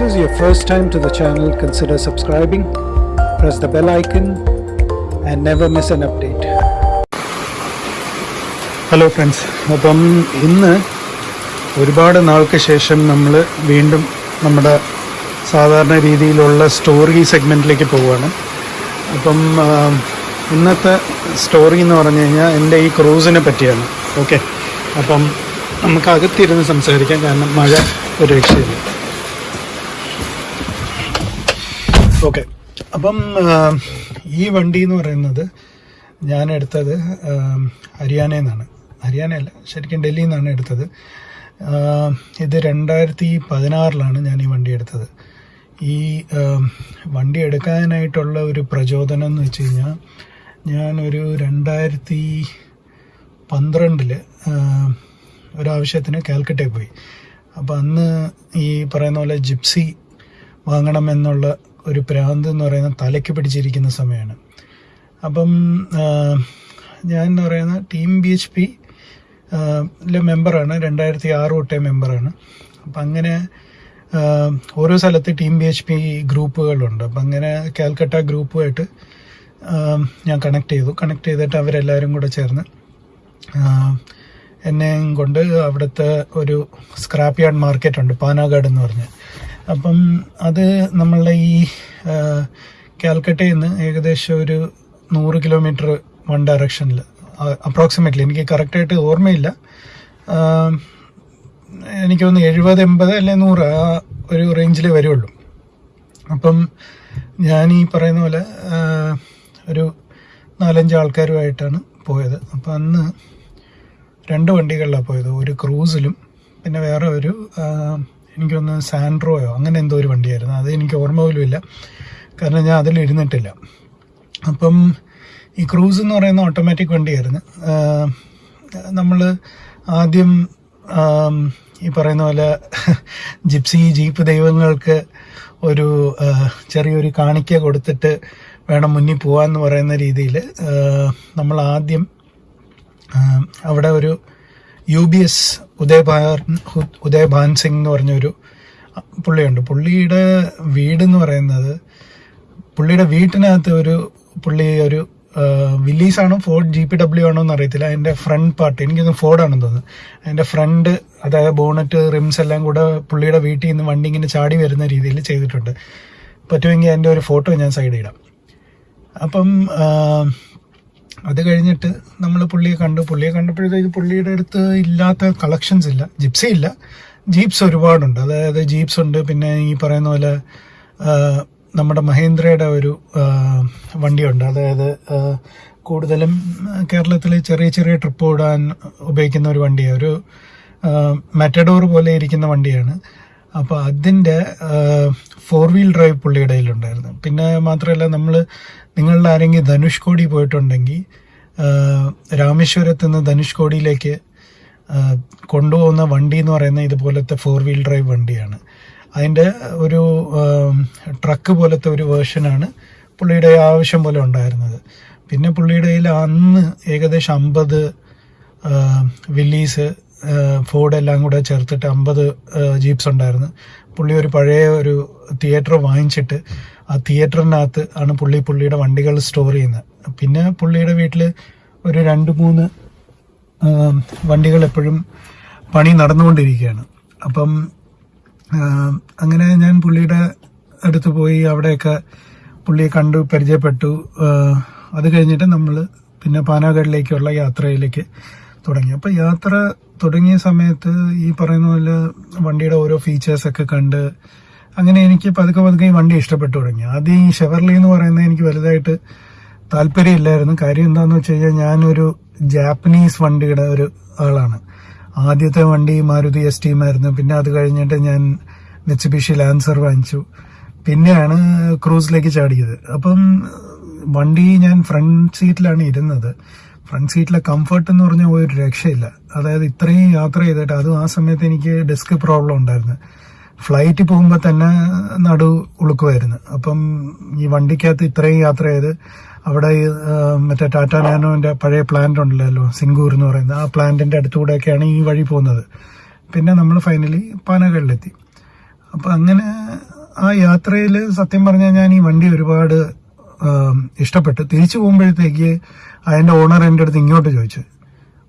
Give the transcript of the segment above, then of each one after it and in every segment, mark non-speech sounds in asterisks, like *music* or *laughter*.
this is your first time to the channel, consider subscribing, press the bell icon, and never miss an update. Hello friends അപ്പം ഇന്ന് ഒരുപാട് നാൾക്ക് ശേഷം നമ്മൾ വീണ്ടും നമ്മുടെ സാധാരണ രീതിയിലുള്ള സ്റ്റോറി സെഗ്മെന്റിലേക്ക് പോവുകയാണ്. അപ്പം ഇന്നത്തെ സ്റ്റോറി എന്ന് പറഞ്ഞു കഴിഞ്ഞാൽ എന്റെ ഈ ക്രൂസിനെ പറ്റിയാണ്. ഓക്കെ അപ്പം നമുക്ക് അകത്തിരുന്ന് സംസാരിക്കാം. കാരണം മഴ ഒരു രക്ഷയില്ല ഓക്കെ. അപ്പം ഈ വണ്ടി എന്ന് പറയുന്നത് ഞാൻ എടുത്തത് ഹരിയാനയിൽ നിന്നാണ് ഹരിയാനയല്ല ശരിക്കും ഡൽഹിയിൽ നിന്നാണ് എടുത്തത് ഇത് രണ്ടായിരത്തി പതിനാറിലാണ് ഞാൻ ഈ വണ്ടി എടുത്തത്. ഈ വണ്ടി എടുക്കാനായിട്ടുള്ള ഒരു പ്രചോദനം എന്ന് വെച്ച് കഴിഞ്ഞാൽ ഞാനൊരു രണ്ടായിരത്തി പന്ത്രണ്ടിൽ ഒരാവശ്യത്തിന് കാൽക്കട്ടയിൽ പോയി. അപ്പോൾ അന്ന് ഈ പറയുന്ന പോലെ ജിപ്സി വാങ്ങണമെന്നുള്ള ഒരു പ്രാന്ത് എന്ന് പറയുന്ന തലയ്ക്ക് പിടിച്ചിരിക്കുന്ന സമയമാണ്. അപ്പം ഞാൻ എന്ന് പറയുന്ന ടീം ബി എച്ച് പി മെമ്പറാണ്. രണ്ടായിരത്തി ആറ് തൊട്ടേ മെമ്പറാണ്. അപ്പം അങ്ങനെ ഓരോ സ്ഥലത്ത് ടീം ബി എച്ച് പി ഗ്രൂപ്പുകളുണ്ട്. അപ്പം അങ്ങനെ കാൽക്കട്ട ഗ്രൂപ്പുമായിട്ട് ഞാൻ കണക്ട് ചെയ്തു. കണക്ട് ചെയ്തിട്ട് അവരെല്ലാവരും കൂടെ ചേർന്ന് എന്നെയും കൊണ്ട് അവിടുത്തെ ഒരു സ്ക്രാപ്പ് യാർഡ് മാർക്കറ്റ് ഉണ്ട് പാനാഗാഡ് എന്ന് പറഞ്ഞ്. അപ്പം അത് നമ്മളുടെ ഈ കാൽക്കട്ടയിൽ നിന്ന് ഏകദേശം ഒരു നൂറ് കിലോമീറ്റർ വൺ ഡയറക്ഷനിൽ അപ്രോക്സിമേറ്റ്ലി. എനിക്ക് കറക്റ്റായിട്ട് ഓർമ്മയില്ല. എനിക്ക് തോന്നുന്നു എഴുപത് എൺപത് അല്ലെ നൂറ് ആ ഒരു റേഞ്ചിൽ വരുള്ളൂ. അപ്പം ഞാൻ ഈ പറയുന്ന പോലെ ഒരു നാലഞ്ച് ആൾക്കാരുമായിട്ടാണ് പോയത്. അപ്പം അന്ന് രണ്ട് വണ്ടികളിലാണ് പോയത്. ഒരു ക്രൂസിലും പിന്നെ വേറെ ഒരു എനിക്കൊന്ന് സാൻഡ്രോയോ അങ്ങനെ എന്തോ ഒരു വണ്ടിയായിരുന്നു. അത് എനിക്ക് ഓർമ്മ പോലുമില്ല കാരണം ഞാൻ അതിൽ ഇരുന്നിട്ടില്ല. അപ്പം ഈ ക്രൂസ് എന്ന് പറയുന്ന ഓട്ടോമാറ്റിക് വണ്ടിയായിരുന്നു. നമ്മൾ ആദ്യം ഈ പറയുന്ന പോലെ ജിപ്സി ജീപ്പ് ദൈവങ്ങൾക്ക് ഒരു ചെറിയൊരു കാണിക്ക കൊടുത്തിട്ട് വേണം മുന്നിൽ പോകാമെന്ന് പറയുന്ന രീതിയിൽ നമ്മൾ ആദ്യം അവിടെ ഒരു U B S Udaybhan Udaybhan Singh എന്ന് പറഞ്ഞൊരു പുള്ളിയുണ്ട്. പുള്ളിയുടെ വീട് എന്ന് പറയുന്നത് പുള്ളിയുടെ വീട്ടിനകത്ത് ഒരു പുള്ളി ഒരു വില്ലീസ് ആണോ ഫോർഡ് ജി പി ഡബ്ല്യു ആണോ എന്ന് അറിയത്തില്ല. അതിന്റെ ഫ്രണ്ട് പാർട്ട് എനിക്കൊന്ന് ഫോർഡാണെന്ന് തോന്നുന്നു. അതിന്റെ ഫ്രണ്ട് അതായത് ബോണറ്റ് റിംസ് എല്ലാം കൂടെ പുള്ളിയുടെ വീട്ടിൽ നിന്ന് വണ്ടി ഇങ്ങനെ ചാടി വരുന്ന രീതിയിൽ ചെയ്തിട്ടുണ്ട്. പറ്റുമെങ്കിൽ അതിന്റെ ഒരു ഫോട്ടോ ഞാൻ സൈഡ് ഇടാം. അപ്പം അത് കഴിഞ്ഞിട്ട് നമ്മൾ പുള്ളിയെ കണ്ടു. പുള്ളിയെ കണ്ടപ്പോഴത്തേക്ക് പുള്ളിയുടെ അടുത്ത് ഇല്ലാത്ത കളക്ഷൻസ് ഇല്ല. ജിപ്സി ഇല്ല. ജീപ്സ് ഒരുപാടുണ്ട്. അതായത് ജീപ്സ് ഉണ്ട്. പിന്നെ ഈ പറയുന്ന പോലെ നമ്മുടെ മഹേന്ദ്രയുടെ ഒരു വണ്ടിയുണ്ട്. അതായത് കൂടുതലും കേരളത്തിൽ ചെറിയ ചെറിയ ട്രിപ്പ് ഓടാൻ ഉപയോഗിക്കുന്ന ഒരു വണ്ടിയാണ്. ഒരു മെറ്റഡോർ പോലെ ഇരിക്കുന്ന വണ്ടിയാണ്. അപ്പോൾ അതിന്റെ ഫോർ വീൽ ഡ്രൈവ് പുള്ളിയുടെ കയ്യിലുണ്ടായിരുന്നു പിന്നെ മാത്രമല്ല നമ്മൾ നിങ്ങളുടെ ആരെങ്കിലും ധനുഷ്കോടി പോയിട്ടുണ്ടെങ്കിൽ രാമേശ്വരത്ത് നിന്ന് ധനുഷ്കോടിയിലേക്ക് കൊണ്ടുപോകുന്ന വണ്ടി എന്ന് പറയുന്ന ഇതുപോലത്തെ ഫോർ വീൽ ഡ്രൈവ് വണ്ടിയാണ്. അതിന്റെ ഒരു ട്രക്ക് പോലത്തെ ഒരു വേർഷനാണ് പുള്ളിയുടെ ആവശ്യം പോലെ ഉണ്ടായിരുന്നത്. പിന്നെ പുള്ളിയുടെ അന്ന് ഏകദേശം അമ്പത് വില്ലീസ് ഫോർഡ് എല്ലാം കൂടെ ചേർത്തിട്ട് അമ്പത് ജീപ്സ് ഉണ്ടായിരുന്നു. പുള്ളി ഒരു പഴയ ഒരു തിയേറ്റർ വാങ്ങിച്ചിട്ട് ആ തിയേറ്ററിനകത്ത് ആണ് പുള്ളി പുള്ളിയുടെ വണ്ടികൾ സ്റ്റോർ ചെയ്യുന്നത്. പിന്നെ പുള്ളിയുടെ വീട്ടിൽ ഒരു രണ്ട് മൂന്ന് വണ്ടികൾ എപ്പോഴും പണി നടന്നുകൊണ്ടിരിക്കുകയാണ്. അപ്പം അങ്ങനെ ഞാൻ പുള്ളിയുടെ അടുത്ത് പോയി അവിടെയൊക്കെ പുള്ളിയെ കണ്ടു പരിചയപ്പെട്ടു. അത് കഴിഞ്ഞിട്ട് നമ്മൾ പിന്നെ പാനാഗഡിലേക്കുള്ള യാത്രയിലേക്ക് തുടങ്ങി. അപ്പോൾ യാത്ര തുടങ്ങിയ സമയത്ത് ഈ പറയുന്ന പോലെ വണ്ടിയുടെ ഓരോ ഫീച്ചേഴ്സൊക്കെ കണ്ട് അങ്ങനെ എനിക്ക് പതുക്കെ പതുക്കെ ഈ വണ്ടി ഇഷ്ടപ്പെട്ടു തുടങ്ങി. ആദ്യം ഈ ഷെവർലി എന്ന് പറയുന്നത് എനിക്ക് വലുതായിട്ട് താല്പര്യമില്ലായിരുന്നു. കാര്യം എന്താണെന്ന് വെച്ച് കഴിഞ്ഞാൽ ഞാനൊരു ജാപ്പനീസ് വണ്ടിയുടെ ഒരു ആളാണ്. ആദ്യത്തെ വണ്ടി മാരുതി എസ് ടിയുമായിരുന്നു പിന്നെ അത് കഴിഞ്ഞിട്ട് ഞാൻ മെച്ചിബിഷി ലാൻസർ വാങ്ങിച്ചു. പിന്നെയാണ് ക്രൂസിലേക്ക് ചാടിയത്. അപ്പം വണ്ടി ഞാൻ ഫ്രണ്ട് സീറ്റിലാണ് ഇരുന്നത്. ഫ്രണ്ട് സീറ്റിലെ കംഫർട്ട് എന്ന് പറഞ്ഞാൽ ഒരു രക്ഷയില്ല. അതായത് ഇത്രയും യാത്ര ചെയ്തിട്ട് അതും ആ സമയത്ത് എനിക്ക് ഡെസ്ക് പ്രോബ്ലം ഉണ്ടായിരുന്നു. ഫ്ലൈറ്റ് പോകുമ്പോൾ തന്നെ നടു ഉളുക്കുമായിരുന്നു അപ്പം ഈ വണ്ടിക്കകത്ത് ഇത്രയും യാത്ര ചെയ്ത് അവിടെ മറ്റേ ടാറ്റ നാനോന്റെ പഴയ പ്ലാന്റ് ഉണ്ടല്ലോ സിംഗൂർ എന്ന് പറയുന്നത് ആ പ്ലാന്റിന്റെ അടുത്തുകൂടെയൊക്കെയാണ് ഈ വഴി പോകുന്നത്. പിന്നെ നമ്മൾ ഫൈനലി പാനകളിലെത്തി അപ്പം അങ്ങനെ ആ യാത്രയിൽ സത്യം പറഞ്ഞാൽ ഞാൻ ഈ വണ്ടി ഒരുപാട് ഇഷ്ടപ്പെട്ടു. തിരിച്ചു പോകുമ്പോഴത്തേക്ക് അതിന്റെ ഓണർ എന്റെ അടുത്ത് ഇങ്ങോട്ട് ചോദിച്ചു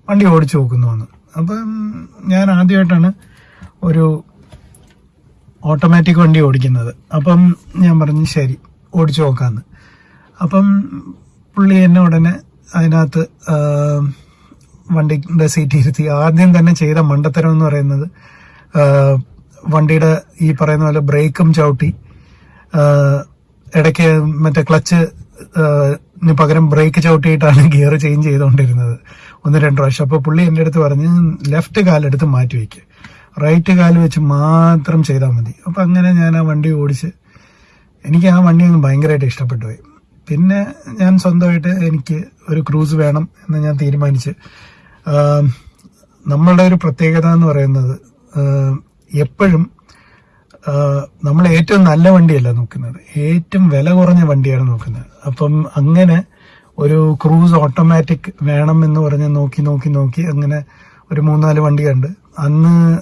വണ്ടി ഓടിച്ചു നോക്കുന്നു എന്ന് അപ്പം ഞാൻ ആദ്യമായിട്ടാണ് ഒരു ഓട്ടോമാറ്റിക് വണ്ടി ഓടിക്കുന്നത്. അപ്പം ഞാൻ പറഞ്ഞു ശരി ഓടിച്ചു നോക്കാമെന്ന് അപ്പം പുള്ളി എന്നെ ഉടനെ അതിനകത്ത് വണ്ടിന്റെ സീറ്റ് ഇരുത്തി. ആദ്യം തന്നെ ചെയ്ത മണ്ടത്തരം എന്ന് പറയുന്നത് വണ്ടിയുടെ ഈ പറയുന്ന പോലെ ബ്രേക്കും ചവിട്ടി ഇടയ്ക്ക് മറ്റേ ക്ലച്ച് പകരം ബ്രേക്ക് ചവിട്ടിയിട്ടാണ് ഗിയർ ചേഞ്ച് ചെയ്തുകൊണ്ടിരുന്നത് ഒന്ന് രണ്ട് പ്രാവശ്യം. അപ്പോൾ പുള്ളി എന്റെ അടുത്ത് പറഞ്ഞ് ലെഫ്റ്റ് കാലെടുത്ത് മാറ്റി വയ്ക്കുക റൈറ്റ് കാൽ വെച്ച് മാത്രം ചെയ്താൽ മതി. അപ്പം അങ്ങനെ ഞാൻ ആ വണ്ടി ഓടിച്ച് എനിക്ക് ആ വണ്ടി അങ്ങ് ഭയങ്കരമായിട്ട് ഇഷ്ടപ്പെട്ടു പോയി. പിന്നെ ഞാൻ സ്വന്തമായിട്ട് എനിക്ക് ഒരു ക്രൂസ് വേണം എന്ന് ഞാൻ തീരുമാനിച്ച് നമ്മളുടെ ഒരു പ്രത്യേകത എന്ന് പറയുന്നത് എപ്പോഴും നമ്മൾ ഏറ്റവും നല്ല വണ്ടിയല്ല നോക്കുന്നത്. ഏറ്റവും വില കുറഞ്ഞ വണ്ടിയാണ് നോക്കുന്നത്. അപ്പം അങ്ങനെ ഒരു ക്രൂസ് ഓട്ടോമാറ്റിക് വേണം എന്ന് പറഞ്ഞ് നോക്കി നോക്കി നോക്കി അങ്ങനെ ഒരു മൂന്നാൽ വണ്ടി കണ്ട് അന്ന്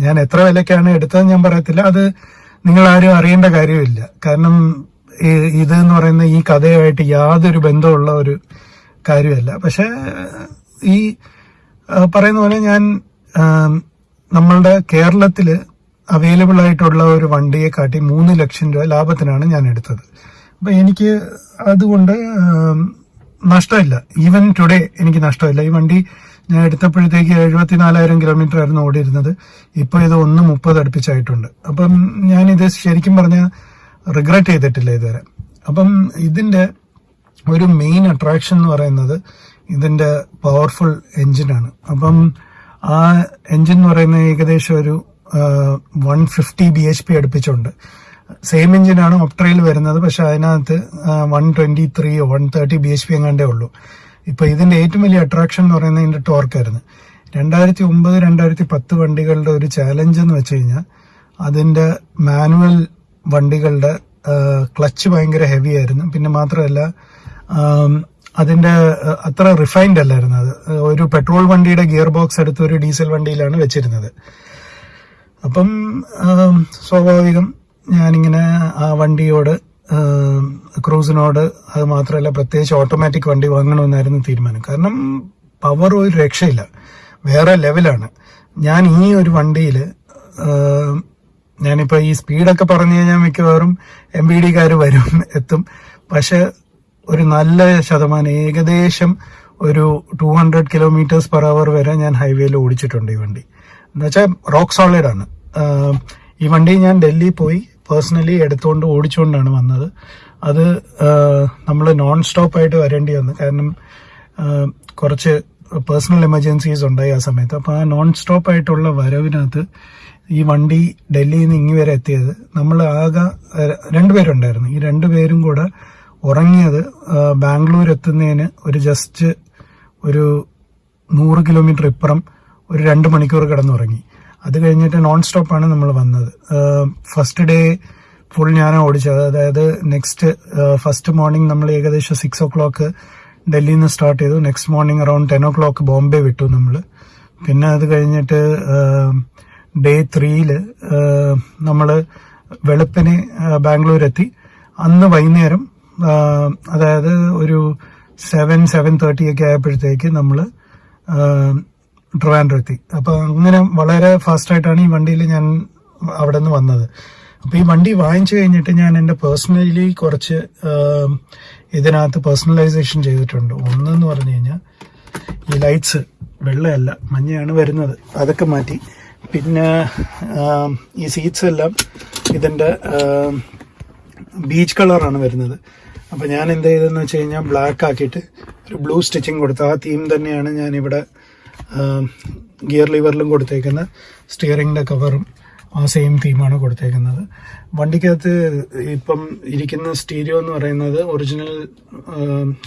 ഞാൻ എത്ര വിലക്കാണ് എടുത്തതെന്ന് ഞാൻ പറയത്തില്ല. അത് നിങ്ങൾ ആരും അറിയേണ്ട കാര്യമില്ല. കാരണം ഇത് എന്ന് പറയുന്ന ഈ കഥയുമായിട്ട് യാതൊരു ബന്ധമുള്ള ഒരു കാര്യമല്ല. പക്ഷെ ഈ പറയുന്ന പോലെ ഞാൻ നമ്മളുടെ കേരളത്തിൽ അവൈലബിൾ ആയിട്ടുള്ള ഒരു വണ്ടിയെ കാട്ടി മൂന്ന് ലക്ഷം രൂപ ലാഭത്തിനാണ് ഞാൻ എടുത്തത്. അപ്പൊ എനിക്ക് അതുകൊണ്ട് നഷ്ടമില്ല. ഈവൻ ടുഡേ എനിക്ക് നഷ്ടമില്ല. ഈ വണ്ടി ഞാൻ എടുത്തപ്പോഴത്തേക്ക് എഴുപത്തിനാലായിരം കിലോമീറ്റർ ആയിരുന്നു ഓടിയിരുന്നത്. ഇപ്പോൾ ഇത് ഒന്ന് മുപ്പത് അടുപ്പിച്ചായിട്ടുണ്ട്. അപ്പം ഞാൻ ഇത് ശരിക്കും പറഞ്ഞ റിഗ്രറ്റ് ചെയ്തിട്ടില്ല ഇതുവരെ. അപ്പം ഇതിന്റെ ഒരു മെയിൻ അട്രാക്ഷൻ എന്ന് പറയുന്നത് ഇതിന്റെ പവർഫുൾ എഞ്ചിനാണ് അപ്പം ആ എഞ്ചിൻ എന്ന് പറയുന്നത് ഏകദേശം ഒരു one fifty B H P അടുപ്പിച്ചുണ്ട്. Same എഞ്ചിനാണ് ഒപ്ട്രയിൽ വരുന്നത് പക്ഷെ അതിനകത്ത് one twenty ത്രീയോ one thirty B H P എങ്ങാണ്ടേ ഉള്ളൂ. ഇപ്പൊ ഇതിന്റെ ഏറ്റവും വലിയ അട്രാക്ഷൻ എന്ന് പറയുന്നത് ഇതിന്റെ ടോർക്കായിരുന്നു രണ്ടായിരത്തി ഒമ്പത് രണ്ടായിരത്തി പത്ത് വണ്ടികളുടെ ഒരു ചാലഞ്ച് എന്ന് വെച്ച് കഴിഞ്ഞാൽ അതിന്റെ മാനുവൽ വണ്ടികളുടെ ക്ലച്ച് ഭയങ്കര ഹെവി ആയിരുന്നു. പിന്നെ മാത്രമല്ല അതിന്റെ അത്ര റിഫൈൻഡ് അല്ലായിരുന്നു അത്. ഒരു പെട്രോൾ വണ്ടിയുടെ ഗിയർ ബോക്സ് എടുത്ത് ഒരു ഡീസൽ വണ്ടിയിലാണ് വെച്ചിരുന്നത്. അപ്പം സ്വാഭാവികം ഞാനിങ്ങനെ ആ വണ്ടിയോട് ക്രൂസിനോട് അത് മാത്രമല്ല പ്രത്യേകിച്ച് ഓട്ടോമാറ്റിക് വണ്ടി വാങ്ങണമെന്നായിരുന്നു തീരുമാനം. കാരണം പവർ ഒരു രക്ഷയില്ല. വേറെ ലെവലാണ്. ഞാൻ ഈ ഒരു വണ്ടിയിൽ ഞാനിപ്പോൾ ഈ സ്പീഡൊക്കെ പറഞ്ഞു കഴിഞ്ഞാൽ മിക്കവാറും എം ബി ഡിക്കാർ വരും എത്തും. പക്ഷെ ഒരു നല്ല ശതമാനം ഏകദേശം ഒരു two hundred kilometres per hour വരെ ഞാൻ ഹൈവേയിൽ ഓടിച്ചിട്ടുണ്ട് ഈ വണ്ടി. എന്നുവെച്ചാൽ റോക്ക് സോളിഡ് ആണ് ഈ വണ്ടി ഞാൻ ഡൽഹി പോയി പേഴ്സണലി എടുത്തുകൊണ്ട് ഓടിച്ചുകൊണ്ടാണ് വന്നത്. അത് നമ്മൾ നോൺ സ്റ്റോപ്പായിട്ട് വരേണ്ടി വന്നു. കാരണം കുറച്ച് പേഴ്സണൽ എമർജൻസീസ് ഉണ്ടായി ആ സമയത്ത്. അപ്പോൾ ആ നോൺ സ്റ്റോപ്പായിട്ടുള്ള വരവിനകത്ത് ഈ വണ്ടി ഡൽഹിയിൽ നിന്ന് ഇങ്ങി വരെ എത്തിയത് നമ്മൾ ആകെ രണ്ടുപേരുണ്ടായിരുന്നു ഈ രണ്ടുപേരും കൂടെ ഉറങ്ങിയത് ബാംഗ്ലൂർ എത്തുന്നതിന് ഒരു ജസ്റ്റ് ഒരു നൂറ് കിലോമീറ്റർ ഇപ്പുറം ഒരു രണ്ട് മണിക്കൂർ കിടന്നുറങ്ങി. അത് കഴിഞ്ഞിട്ട് നോൺ സ്റ്റോപ്പാണ് നമ്മൾ വന്നത്. ഫസ്റ്റ് ഡേ ഫുൾ ഞാനാണ് ഓടിച്ചത്. അതായത് നെക്സ്റ്റ് ഫസ്റ്റ് മോർണിംഗ് നമ്മൾ ഏകദേശം സിക്സ് ഒ ക്ലോക്ക് ഡൽഹിയിൽ നിന്ന് സ്റ്റാർട്ട് ചെയ്തു. Next morning around ten o'clock Bombay വിട്ടു നമ്മൾ. പിന്നെ അത് കഴിഞ്ഞിട്ട് ഡേ ത്രീയിൽ നമ്മൾ വെളുപ്പിന് ബാംഗ്ലൂർ എത്തി അന്ന് വൈകുന്നേരം അതായത് ഒരു സെവൻ സെവൻ തേർട്ടി ഒക്കെ ആയപ്പോഴത്തേക്ക് നമ്മൾ ട്രിവാൻഡ്രം എത്തി അപ്പൊ അങ്ങനെ വളരെ ഫാസ്റ്റായിട്ടാണ് ഈ വണ്ടിയിൽ ഞാൻ അവിടെ നിന്ന് വന്നത്. അപ്പോൾ ഈ വണ്ടി വാങ്ങിച്ചു കഴിഞ്ഞിട്ട് ഞാൻ എന്റെ പേഴ്സണലി കുറച്ച് ഇതിനകത്ത് പേഴ്സണലൈസേഷൻ ചെയ്തിട്ടുണ്ട്. ഒന്നെന്ന് പറഞ്ഞു കഴിഞ്ഞാൽ ഈ ലൈറ്റ്സ് വെള്ളയല്ല മഞ്ഞയാണ് വരുന്നത്. അതൊക്കെ മാറ്റി. പിന്നെ ഈ സീറ്റ്സ് എല്ലാം ഇതിന്റെ ബീച്ച് കളറാണ് വരുന്നത്. അപ്പോൾ ഞാൻ എന്ത് ചെയ്തെന്ന് വെച്ച് കഴിഞ്ഞാൽ ബ്ലാക്ക് ആക്കിയിട്ട് ഒരു ബ്ലൂ സ്റ്റിച്ചിങ് കൊടുത്തു ആ തീം തന്നെയാണ് ഞാൻ ഇവിടെ ഗിയർ ലിവറിലും കൊടുത്തേക്കുന്ന സ്റ്റിയറിങ്ങിന്റെ കവറും ആ സെയിം തീമാണ് കൊടുത്തേക്കുന്നത്. വണ്ടിക്കകത്ത് ഇപ്പം ഇരിക്കുന്ന സ്റ്റീരിയോ എന്ന് പറയുന്നത് ഒറിജിനൽ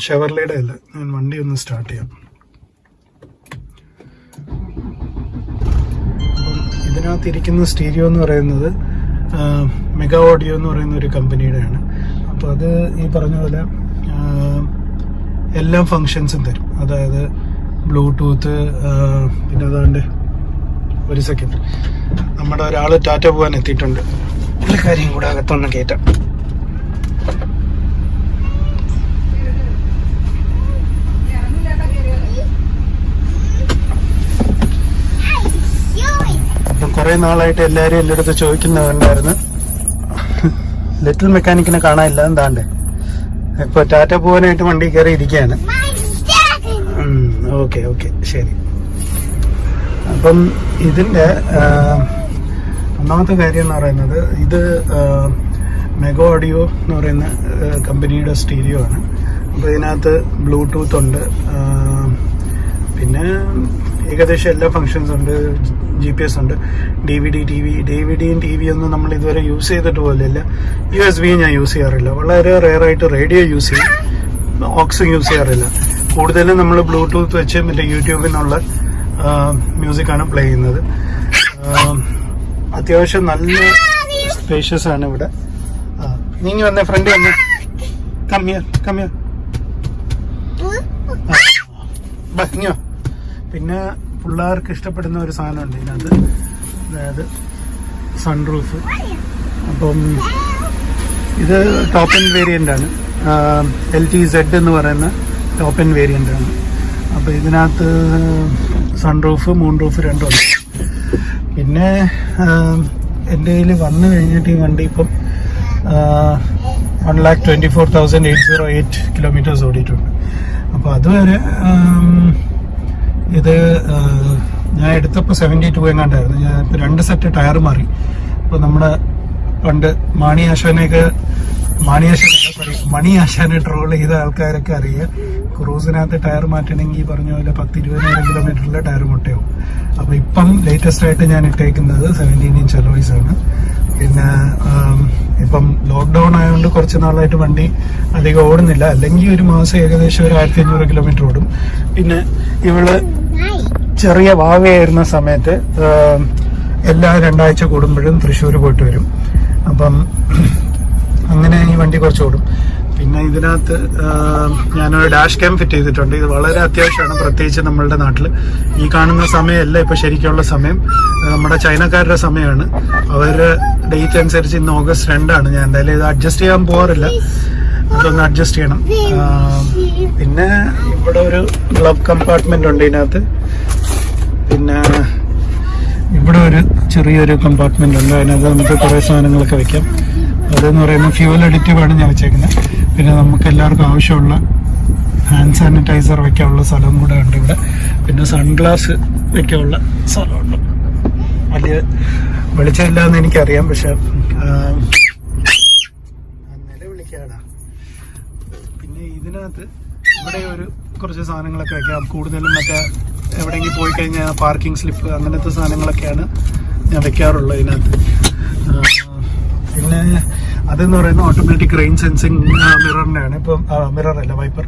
ഷെവർലയുടെ അല്ല. ഞാൻ വണ്ടി ഒന്ന് സ്റ്റാർട്ട് ചെയ്യാം. ഇതിനകത്ത് ഇരിക്കുന്ന സ്റ്റീരിയോ എന്ന് പറയുന്നത് മെഗാ ഓഡിയോ എന്ന് പറയുന്ന ഒരു കമ്പനിയുടെയാണ്. അപ്പോൾ അത് ഈ പറഞ്ഞ പോലെ എല്ലാ ഫങ്ഷൻസും തരും. അതായത് ബ്ലൂടൂത്ത് പിന്നെ അതാണ്ട് ഒരു സെക്കൻഡ് നമ്മുടെ ഒരാൾ ടാറ്റ പോകാൻ എത്തിയിട്ടുണ്ട്. പുള്ളിക്കാരിയും കൂടെ അകത്തൊന്ന് കയറ്റാം കുറേ നാളായിട്ട് എല്ലാരും എന്റെ അടുത്ത് ചോദിക്കുന്നുണ്ടായിരുന്നു ലിറ്റിൽ മെക്കാനിക്കിനെ കാണാനില്ല എന്താണ്ട് ഇപ്പൊ ടാറ്റ പോകാനായിട്ട് വണ്ടി കയറി ഇരിക്കുകയാണ് ഓക്കെ ഓക്കെ ശരി. അപ്പം ഇതിന്റെ ഒന്നാമത്തെ കാര്യം എന്ന് പറയുന്നത് ഇത് മെഗോ ഓഡിയോ എന്ന് പറയുന്ന കമ്പനിയുടെ സ്റ്റീരിയോ ആണ്. അപ്പോൾ ഇതിനകത്ത് ബ്ലൂടൂത്ത് ഉണ്ട്. പിന്നെ ഏകദേശം എല്ലാ ഫങ്ഷൻസ് ഉണ്ട്. ജി പി എസ് ഉണ്ട്. D V D T V D V ഡിയും ടി വി ഒന്നും നമ്മൾ ഇതുവരെ യൂസ് ചെയ്തിട്ട് പോലില്ല. യു എസ് ബി ഞാൻ യൂസ് ചെയ്യാറില്ല. വളരെ റെയറായിട്ട് റേഡിയോ യൂസ് ചെയ്യും. ഓക്സും യൂസ് ചെയ്യാറില്ല. കൂടുതലും നമ്മൾ ബ്ലൂടൂത്ത് വെച്ച് മറ്റേ യൂട്യൂബിനുള്ള മ്യൂസിക്കാണ് പ്ലേ ചെയ്യുന്നത്. അത്യാവശ്യം നല്ല സ്പേഷ്യസ് ആണ് ഇവിടെ. നീങ്ങി വന്നേ ഫ്രണ്ട് വന്നേ. കമ്മിയർ കമ്മിയർ ഭംഗിയോ പിന്നെ പിള്ളേർക്ക് ഇഷ്ടപ്പെടുന്ന ഒരു സാധനമുണ്ട് ഇതിനകത്ത്. അതായത് സൺറൂഫ് അപ്പം ഇത് ടോപ്പ് എൻ വേരിയന്റ് ആണ്. എൽ ടി സെഡ് എന്ന് പറയുന്ന ടോപ്പ് എൻ വേരിയന്റ് ആണ്. അപ്പോൾ ഇതിനകത്ത് സൺറൂഫ് മൂൺ റൂഫ് രണ്ടും പിന്നെ എന്റെ കയ്യിൽ വന്നു കഴിഞ്ഞിട്ട് ഈ വണ്ടി ഇപ്പം one lakh twenty four thousand eight zero eight kilometres ഓടിയിട്ടുണ്ട്. അപ്പോൾ അതുവരെ ഇത് ഞാൻ എടുത്തപ്പോൾ സെവന്റി ടു എങ്ങാണ്ടായിരുന്നു. ഞാൻ ഇപ്പോൾ രണ്ട് സെറ്റ് ടയർ മാറി. ഇപ്പോൾ നമ്മുടെ പണ്ട് മാണി ആശാനെയൊക്കെ മാണി ആശാനല്ല മണി ആശാനെ ട്രോൾ ചെയ്ത ആൾക്കാരൊക്കെ അറിയുക ക്രൂസിനകത്ത് ടയർ മാറ്റണമെങ്കിൽ പറഞ്ഞ പോലെ പത്ത് ഇരുപതിനായിരം കിലോമീറ്ററിലെ ടയർ മുട്ടയാവും. അപ്പോൾ ഇപ്പം ലേറ്റസ്റ്റ് ആയിട്ട് ഞാൻ ഇട്ടേക്കുന്നത് സെവന്റീൻ ഇഞ്ച് അലോയ്സ് ആണ്. പിന്നെ ഇപ്പം ലോക്ക്ഡൗൺ ആയതുകൊണ്ട് കുറച്ച് നാളായിട്ട് വണ്ടി അധികം ഓടുന്നില്ല. അല്ലെങ്കിൽ ഒരു മാസം ഏകദേശം ഒരു ആയിരത്തി അഞ്ഞൂറ് കിലോമീറ്റർ ഓടും. പിന്നെ ഇവൾ ചെറിയ വാവയായിരുന്ന സമയത്ത് എല്ലാ രണ്ടാഴ്ച കൂടുമ്പോഴും തൃശ്ശൂർ പോയിട്ട് വരും. അപ്പം അങ്ങനെ ഈ വണ്ടി കുറച്ച് ഓടും. പിന്നെ ഇതിനകത്ത് ഞാനൊരു ഡാഷ് ക്യാം ഫിറ്റ് ചെയ്തിട്ടുണ്ട്. ഇത് വളരെ അത്യാവശ്യമാണ് പ്രത്യേകിച്ച് നമ്മളുടെ നാട്ടിൽ ഈ കാണുന്ന സമയമല്ല ഇപ്പോൾ ശരിക്കുള്ള സമയം. നമ്മുടെ ചൈനക്കാരുടെ സമയമാണ്. അവരുടെ ഡേറ്റ് അനുസരിച്ച് ഇന്ന് ഓഗസ്റ്റ് രണ്ടാണ്. ഞാൻ എന്തായാലും ഇത് അഡ്ജസ്റ്റ് ചെയ്യാൻ പോകാറില്ല അതൊന്ന് അഡ്ജസ്റ്റ് ചെയ്യണം. പിന്നെ ഇവിടെ ഒരു ഗ്ലബ് കമ്പാർട്ട്മെന്റ് ഉണ്ട് ഇതിനകത്ത്. പിന്നെ ഇവിടെ ഒരു ചെറിയൊരു കമ്പാർട്ട്മെന്റ് ഉണ്ട്. അതിനകത്ത് നമുക്ക് കുറേ സാധനങ്ങളൊക്കെ വെക്കാം. അതെന്ന് പറയുമ്പോൾ ഫ്യൂവൽ അഡിറ്റീവ് ആണ് ഞാൻ വെച്ചേക്കുന്നത് പിന്നെ നമുക്ക് എല്ലാവർക്കും ആവശ്യമുള്ള ഹാൻഡ് സാനിറ്റൈസർ വെക്കാനുള്ള സ്ഥലം കൂടെ ഉണ്ട് ഇവിടെ. പിന്നെ സൺഗ്ലാസ് വെക്കാനുള്ള സ്ഥലമുണ്ട്. വലിയ വെളിച്ചമില്ല എന്ന് എനിക്കറിയാം പക്ഷെ നിലവിളിക്കാടാ പിന്നെ ഇതിനകത്ത് ഇവിടെ ഒരു കുറച്ച് സാധനങ്ങളൊക്കെ വെക്കാം. കൂടുതലും മറ്റേ എവിടെയെങ്കിലും പോയി കഴിഞ്ഞാൽ പാർക്കിംഗ് സ്ലിപ്പ് അങ്ങനത്തെ സാധനങ്ങളൊക്കെയാണ് ഞാൻ വെക്കാറുള്ളത് ഇതിനകത്ത്. പിന്നെ അതെന്ന് പറയുന്നത് ഓട്ടോമാറ്റിക് റെയിൻ സെൻസിങ് മിററിന്റെയാണ് ഇപ്പം മിറർ അല്ല വൈപ്പർ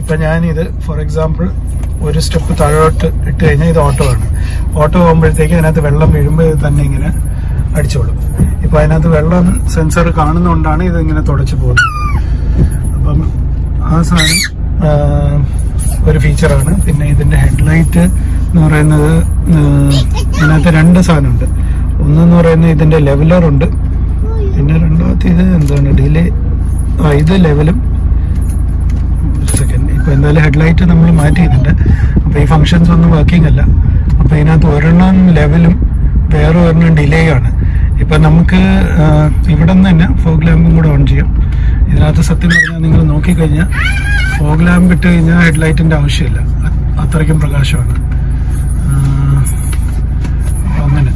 ഇപ്പം ഞാനിത് ഫോർ എക്സാമ്പിൾ ഒരു സ്റ്റെപ്പ് താഴോട്ട് ഇട്ട് കഴിഞ്ഞാൽ ഇത് ഓട്ടോ ആണ്. ഓട്ടോ പോകുമ്പോഴത്തേക്ക് അതിനകത്ത് വെള്ളം വീഴുമ്പോൾ തന്നെ ഇങ്ങനെ അടിച്ചോളും. ഇപ്പം അതിനകത്ത് വെള്ളം സെൻസർ കാണുന്നതുകൊണ്ടാണ് ഇത് ഇങ്ങനെ തുടച്ചു പോകുന്നത്. അപ്പം ആ സാധനം ഒരു ഫീച്ചറാണ് പിന്നെ ഇതിന്റെ ഹെഡ്ലൈറ്റ് എന്ന് പറയുന്നത് ഇതിനകത്ത് രണ്ട് സാധനമുണ്ട്. ഒന്നെന്ന് പറയുന്നത് ഇതിന്റെ ലെവലർ ഇത് എന്താണ് ഡിലേ ആ ഇത് ലെവലും സെക്കൻഡ് ഇപ്പോൾ എന്തായാലും ഹെഡ്ലൈറ്റ് നമ്മൾ മാറ്റിയിട്ടുണ്ട് അപ്പോൾ ഈ ഫങ്ഷൻസ് ഒന്നും വർക്കിംഗ് അല്ല. അപ്പോൾ ഇതിനകത്ത് ഒരെണ്ണം ലെവലും വേറെ ഒരെണ്ണം ഡിലേ ആണ്. ഇപ്പം നമുക്ക് ഇവിടെ നിന്ന് തന്നെ ഫോഗ് ലാമ്പും കൂടെ ഓൺ ചെയ്യാം. ഇതിനകത്ത് സത്യം പറഞ്ഞാൽ നിങ്ങൾ നോക്കിക്കഴിഞ്ഞാൽ ഫോഗ് ലാമ്പ് ഇട്ട് കഴിഞ്ഞാൽ ഹെഡ്ലൈറ്റിന്റെ ആവശ്യമില്ല. അത്രയ്ക്കും പ്രകാശമാണ്. അങ്ങനെ.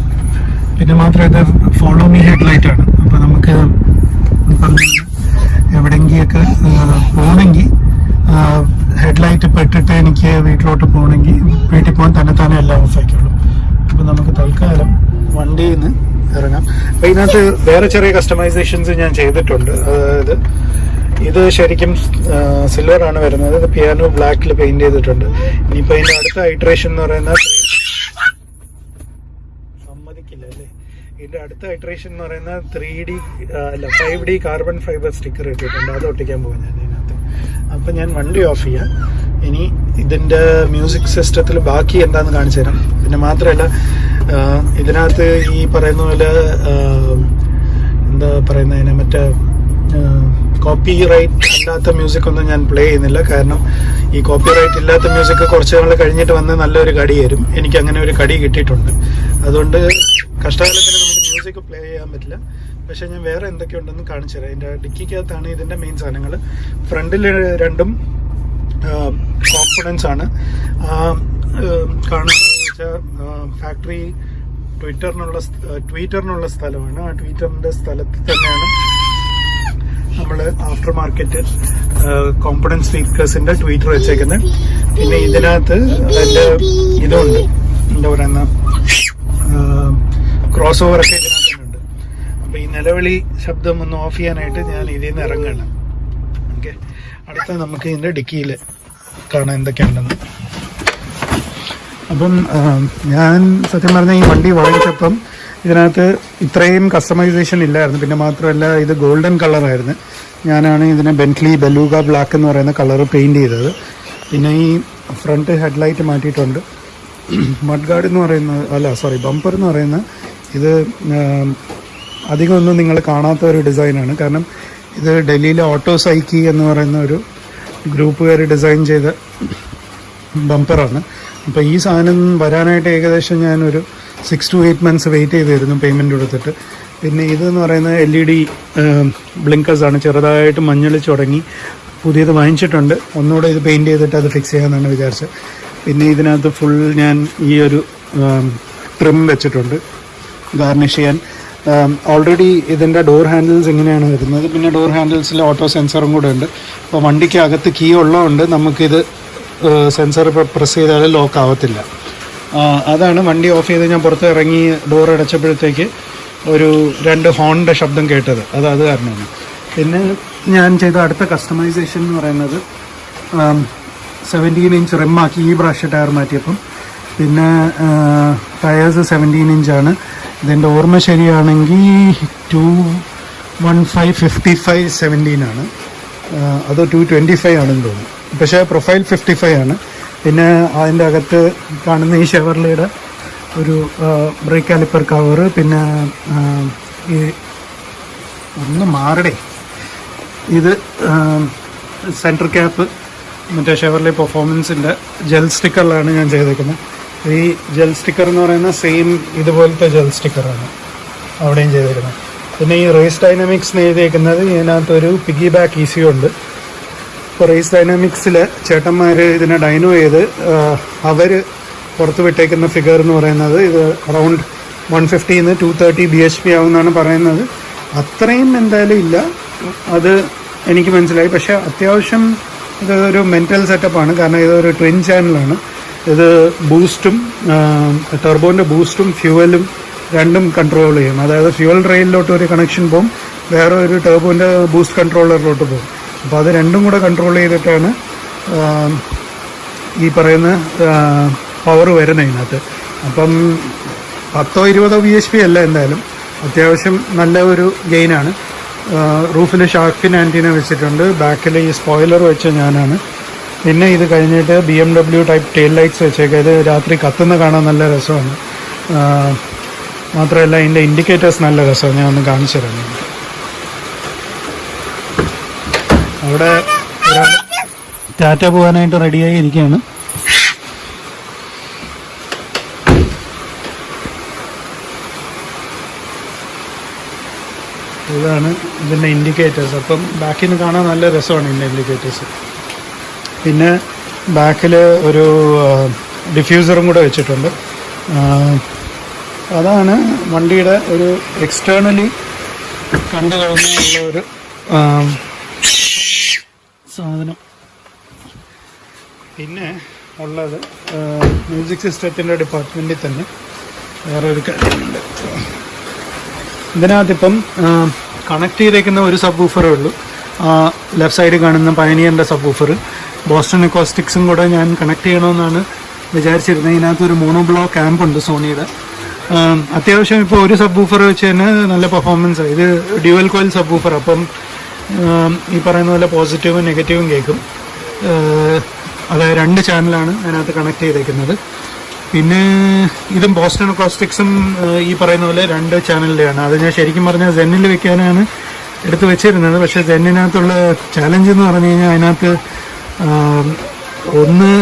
പിന്നെ മാത്രമേ ഇത് ഫോളോ മീ ഹെഡ്ലൈറ്റ് ആണ്. അപ്പൊ നമുക്ക് ഇപ്പം എവിടെങ്കിലൊക്കെ പോകണമെങ്കിൽ ഹെഡ്ലൈറ്റ് പെട്ടിട്ട് എനിക്ക് വീട്ടിലോട്ട് പോകണമെങ്കിൽ വീട്ടിൽ പോകാൻ തന്നെ തന്നെ എല്ലാം ഓഫാക്കുള്ളൂ അപ്പം നമുക്ക് തൽക്കാലം വണ്ടിയിൽ നിന്ന് ഇറങ്ങാം. അപ്പം ഇതിനകത്ത് വേറെ ചെറിയ കസ്റ്റമൈസേഷൻസ് ഞാൻ ചെയ്തിട്ടുണ്ട്. അതായത് ഇത് ശരിക്കും സിൽവർ ആണ് വരുന്നത്. ഇത് പിയാനോ ബ്ലാക്കിൽ പെയിന്റ് ചെയ്തിട്ടുണ്ട്. ഇനിയിപ്പോൾ ഇതിന്റെ അടുത്ത ഹൈഡ്രേഷൻ എന്ന് പറയുന്നത് സമ്മതിക്കില്ല അല്ലേ ഇതിന്റെ അടുത്ത ഹൈഡ്രേഷൻ എന്ന് പറയുന്ന ത്രീ ഡി അല്ല five D carbon fibre sticker ഇട്ടിട്ടുണ്ട്. അത് ഒട്ടിക്കാൻ പോകും ഞാൻ ഇതിനകത്ത്. അപ്പൊ ഞാൻ വണ്ടി ഓഫ് ചെയ്യാം. ഇനി ഇതിന്റെ മ്യൂസിക് സിസ്റ്റത്തിൽ ബാക്കി എന്താന്ന് കാണിച്ചു തരാം. പിന്നെ മാത്രമല്ല ഇതിനകത്ത് ഈ പറയുന്ന പോലെ എന്താ പറയുന്നതിന് മറ്റേ കോപ്പി റൈറ്റ് അല്ലാത്ത മ്യൂസിക് ഒന്നും ഞാൻ പ്ലേ ചെയ്യുന്നില്ല. കാരണം ഈ കോപ്പി റൈറ്റ് ഇല്ലാത്ത മ്യൂസിക് കുറച്ച് നാൾ കഴിഞ്ഞിട്ട് വന്ന് നല്ലൊരു കടി തരും. എനിക്ക് അങ്ങനെ ഒരു കടി കിട്ടിയിട്ടുണ്ട്. അതുകൊണ്ട് കഷ്ടകാലത്തിന് നമുക്ക് മ്യൂസിക് പ്ലേ ചെയ്യാൻ പറ്റില്ല. പക്ഷേ ഞാൻ വേറെ എന്തൊക്കെയുണ്ടെന്ന് കാണിച്ചു തരാം. എന്റെ ഡിക്കിക്കകത്താണ് ഇതിന്റെ മെയിൻ സാധനങ്ങൾ ഫ്രണ്ടിൽ രണ്ടും കോൺഫിഡൻസ് ആണ്. കാണുന്നതെന്ന് വെച്ചാൽ ഫാക്ടറി ട്വിറ്ററിനുള്ള ട്വിറ്ററിനുള്ള സ്ഥലമാണ്. ആ ട്വിറ്ററിന്റെ സ്ഥലത്ത് തന്നെയാണ് നമ്മൾ ആഫ്റ്റർ മാർക്കറ്റ് കോമ്പണൻസ് സ്പീക്കേഴ്സിന്റെ ട്വീറ്റർ വെച്ചേക്കുന്നത് പിന്നെ ഇതിനകത്ത് അതിന്റെ ഇതുണ്ട്. എന്താ പറയുന്ന? ക്രോസ് ഓവർ ഒക്കെ ഇതിനകത്തുണ്ട്. അപ്പൊ ഈ നിലവിളി ശബ്ദം ഒന്ന് ഓഫ് ചെയ്യാനായിട്ട് ഞാൻ ഇതിൽ നിന്ന് ഇറങ്ങണം. ഓക്കെ. അടുത്ത നമുക്ക് ഇതിന്റെ ഡിക്കിയിൽ കാണാൻ എന്തൊക്കെയുണ്ടെന്ന്. അപ്പം ഞാൻ സത്യം പറഞ്ഞ ഈ വണ്ടി വാങ്ങിച്ചപ്പം ഇതിനകത്ത് ഇത്രയും കസ്റ്റമൈസേഷൻ ഇല്ലായിരുന്നു. പിന്നെ മാത്രമല്ല ഇത് ഗോൾഡൻ കളറായിരുന്നു ഞാനാണ് ഇതിനെ ബെന്റ്ലി ബലൂഗ ബ്ലാക്ക് എന്ന് പറയുന്ന കളർ പെയിന്റ് ചെയ്തത്. പിന്നെ ഈ ഫ്രണ്ട് ഹെഡ്ലൈറ്റ് മാറ്റിയിട്ടുണ്ട്. *clears throat* മഡ് ഗാർഡ് എന്ന് പറയുന്നത് അല്ല സോറി ബമ്പർ എന്ന് പറയുന്ന ഇത് അധികമൊന്നും നിങ്ങൾ കാണാത്ത ഒരു ഡിസൈനാണ് കാരണം ഇത് ഡൽഹിയിലെ ഓട്ടോ സൈക്കി എന്ന് പറയുന്ന ഒരു ഗ്രൂപ്പുകാർ ഡിസൈൻ ചെയ്ത ബമ്പറാണ് അപ്പോൾ ഈ സാധനം വരാനായിട്ട് ഏകദേശം ഞാനൊരു six to eight months wait ചെയ്തിരുന്നു പേയ്മെന്റ് കൊടുത്തിട്ട് പിന്നെ ഇതെന്ന് പറയുന്നത് എൽ ഇ ഡി ബ്ലിങ്കേഴ്സാണ് ചെറുതായിട്ട് മഞ്ഞളിച്ച് തുടങ്ങി പുതിയത് വാങ്ങിച്ചിട്ടുണ്ട്. ഒന്നുകൂടെ ഇത് പെയിന്റ് ചെയ്തിട്ട് അത് ഫിക്സ് ചെയ്യാമെന്നാണ് വിചാരിച്ചത്. പിന്നെ ഇതിനകത്ത് ഫുൾ ഞാൻ ഈ ഒരു ട്രിം വെച്ചിട്ടുണ്ട്. ഗാർണിഷ് ചെയ്യാൻ. ഓൾറെഡി ഇതിന്റെ ഡോർ ഹാൻഡിൽസ് ഇങ്ങനെയാണ് വരുന്നത്. പിന്നെ ഡോർ ഹാൻഡിൽസിൽ ഓട്ടോ സെൻസറും കൂടെ ഉണ്ട് അപ്പോൾ വണ്ടിക്ക് അകത്ത് കീ ഉള്ളതുകൊണ്ട് നമുക്കിത് സെൻസർ പ്രസ് ചെയ്താൽ ലോക്ക് ആവത്തില്ല. അതാണ് വണ്ടി ഓഫ് ചെയ്ത് ഞാൻ പുറത്ത് ഇറങ്ങി ഡോർ അടച്ചപ്പോഴത്തേക്ക് ഒരു രണ്ട് ഹോണിന്റെ ശബ്ദം കേട്ടത്. അത് അത് കാരണമാണ്. പിന്നെ ഞാൻ ചെയ്ത അടുത്ത കസ്റ്റമൈസേഷൻ എന്ന് പറയുന്നത് സെവന്റീൻ ഇഞ്ച് റിമ്മാക്കി ഈ ബ്രഷ് ടയർ മാറ്റിയപ്പം. പിന്നെ ടയേഴ്സ് സെവന്റീൻ ഇഞ്ചാണ് ഇതിന്റെ ഓർമ്മ ശരിയാണെങ്കിൽ two one five fifty five seventeen ആണ്. അത് ടു ട്വന്റി ഫൈവ് ആണെന്ന് തോന്നുന്നു. പക്ഷേ പ്രൊഫൈൽ ഫിഫ്റ്റി ഫൈവ് ആണ്. പിന്നെ അതിന്റെ അകത്ത് കാണുന്ന ഈ ഷെവർലിയുടെ ഒരു ബ്രേക്ക് കാലിപ്പർ കവർ പിന്നെ ഈ ഒന്ന് മാറടേ. ഇത് സെന്റർ ക്യാപ്പ് മറ്റേ ഷെവർലി പെർഫോമൻസിന്റെ ജെൽ സ്റ്റിക്കറിലാണ് ഞാൻ ചെയ്തേക്കുന്നത്. ഈ ജെൽ സ്റ്റിക്കർ എന്ന് പറയുന്ന സെയിം ഇതുപോലത്തെ ജെൽ സ്റ്റിക്കറാണ് അവിടെയും ചെയ്തേക്കുന്നത്. പിന്നെ ഈ റേസ് ഡൈനാമിക്സ് എഴുതിയേക്കുന്നത് ഇതിനകത്തൊരു പിഗി ബാക്ക് ഈസിയുണ്ട് ഇപ്പോൾ റേസ് ഡൈനാമിക്സിൽ ചേട്ടന്മാർ ഇതിനെ ഡൈനോ ചെയ്ത് അവർ പുറത്ത് വിട്ടേക്കുന്ന ഫിഗർ എന്ന് പറയുന്നത് ഇത് around one ഫിഫ്റ്റിന്ന് two thirty B H P ആവുമെന്നാണ് പറയുന്നത്. അത്രയും എന്തായാലും ഇല്ല. അത് എനിക്ക് മനസ്സിലായി. പക്ഷേ അത്യാവശ്യം ഇത് ഒരു മെന്റൽ സെറ്റപ്പാണ് കാരണം ഇതൊരു ട്വിൻ ചാനലാണ് ഇത് ബൂസ്റ്റും ടെർബോന്റെ ബൂസ്റ്റും ഫ്യൂവലും രണ്ടും കൺട്രോൾ ചെയ്യും. അതായത് ഫ്യൂവൽ റെയിലിലോട്ട് ഒരു കണക്ഷൻ പോകും വേറെ ഒരു ടെർബോന്റെ ബൂസ്റ്റ് കൺട്രോളറിലോട്ട് പോകും അപ്പോൾ അത് രണ്ടും കൂടെ കൺട്രോൾ ചെയ്തിട്ടാണ് ഈ പറയുന്ന പവർ വരുന്നത് ഇതിനകത്ത്. അപ്പം പത്തോ ഇരുപതോ ബി എച്ച് പി അല്ല എന്തായാലും. അത്യാവശ്യം നല്ല ഒരു ഗെയിനാണ് റൂഫിൽ ഷാർക്കിൻ ആന്റീന വെച്ചിട്ടുണ്ട്. ബാക്കിൽ ഈ സ്പോയിലർ വെച്ച ഞാനാണ്. പിന്നെ ഇത് കഴിഞ്ഞിട്ട് B M W type tail lights വെച്ചേക്കുക ഇത് രാത്രി കത്തുന്ന കാണാൻ നല്ല രസമാണ്. മാത്രമല്ല ഇതിന്റെ ഇൻഡിക്കേറ്റേഴ്സ് നല്ല രസമാണ്. ഞാൻ ഒന്ന് കാണിച്ചു തരാം. ഒരാൾ ടാറ്റ പോകാനായിട്ട് റെഡിയായി ഇരിക്കുകയാണ്. ഇതാണ് ഇതിന്റെ ഇൻഡിക്കേറ്റേഴ്സ് അപ്പം ബാക്കിൽ നിന്ന് കാണാൻ നല്ല രസമാണ് ഇതിന്റെ ഇൻഡിക്കേറ്റേഴ്സ് പിന്നെ ബാക്കിൽ ഒരു ഡിഫ്യൂസറും കൂടെ വെച്ചിട്ടുണ്ട്. അതാണ് വണ്ടിയുടെ ഒരു എക്സ്റ്റേണലി കണ്ടു കഴിഞ്ഞുള്ള ഒരു സാധനം. പിന്നെ ഉള്ളത് മ്യൂസിക് സിസ്റ്റത്തിന്റെ ഡിപ്പാർട്ട്മെന്റിൽ തന്നെ വേറൊരു കാര്യമുണ്ട്. ഇതിനകത്തിപ്പം കണക്ട് ചെയ്തേക്കുന്ന ഒരു സബ് ഊഫറേ ഉള്ളൂ ലെഫ്റ്റ് സൈഡിൽ കാണുന്ന പയനിയറിന്റെ സബ് ഊഫർ ബോസ്റ്റൺ എക്കോസ്റ്റിക്സും കൂടെ ഞാൻ കണക്ട് ചെയ്യണമെന്നാണ് വിചാരിച്ചിരുന്നത്. ഇതിനകത്ത് ഒരു മോണോ ബ്ലോ ക്യാമ്പ് ഉണ്ട് സോണിയുടെ അത്യാവശ്യം ഇപ്പോൾ ഒരു സബ് ഊഫർ വെച്ച് തന്നെ നല്ല പെർഫോമൻസ് ഇത് ഡ്യുവൽ കോയിൽ സബ് ഊഫർ അപ്പം ഈ പറയുന്ന പോലെ പോസിറ്റീവും നെഗറ്റീവും കേൾക്കും. അതായത് രണ്ട് ചാനലാണ് അതിനകത്ത് കണക്ട് ചെയ്തേക്കുന്നത്. പിന്നെ ഇതും ബോസ്റ്റൺ അക്കോസ്റ്റിക്സും ഈ പറയുന്ന പോലെ രണ്ട് ചാനലിലെയാണ് അത് ഞാൻ ശരിക്കും പറഞ്ഞാൽ സെന്നിൽ വെക്കാനാണ് എടുത്ത് വെച്ചിരുന്നത്. പക്ഷേ സെന്നിനകത്തുള്ള ചാലഞ്ച് എന്ന് പറഞ്ഞു കഴിഞ്ഞാൽ അതിനകത്ത് ഒന്ന്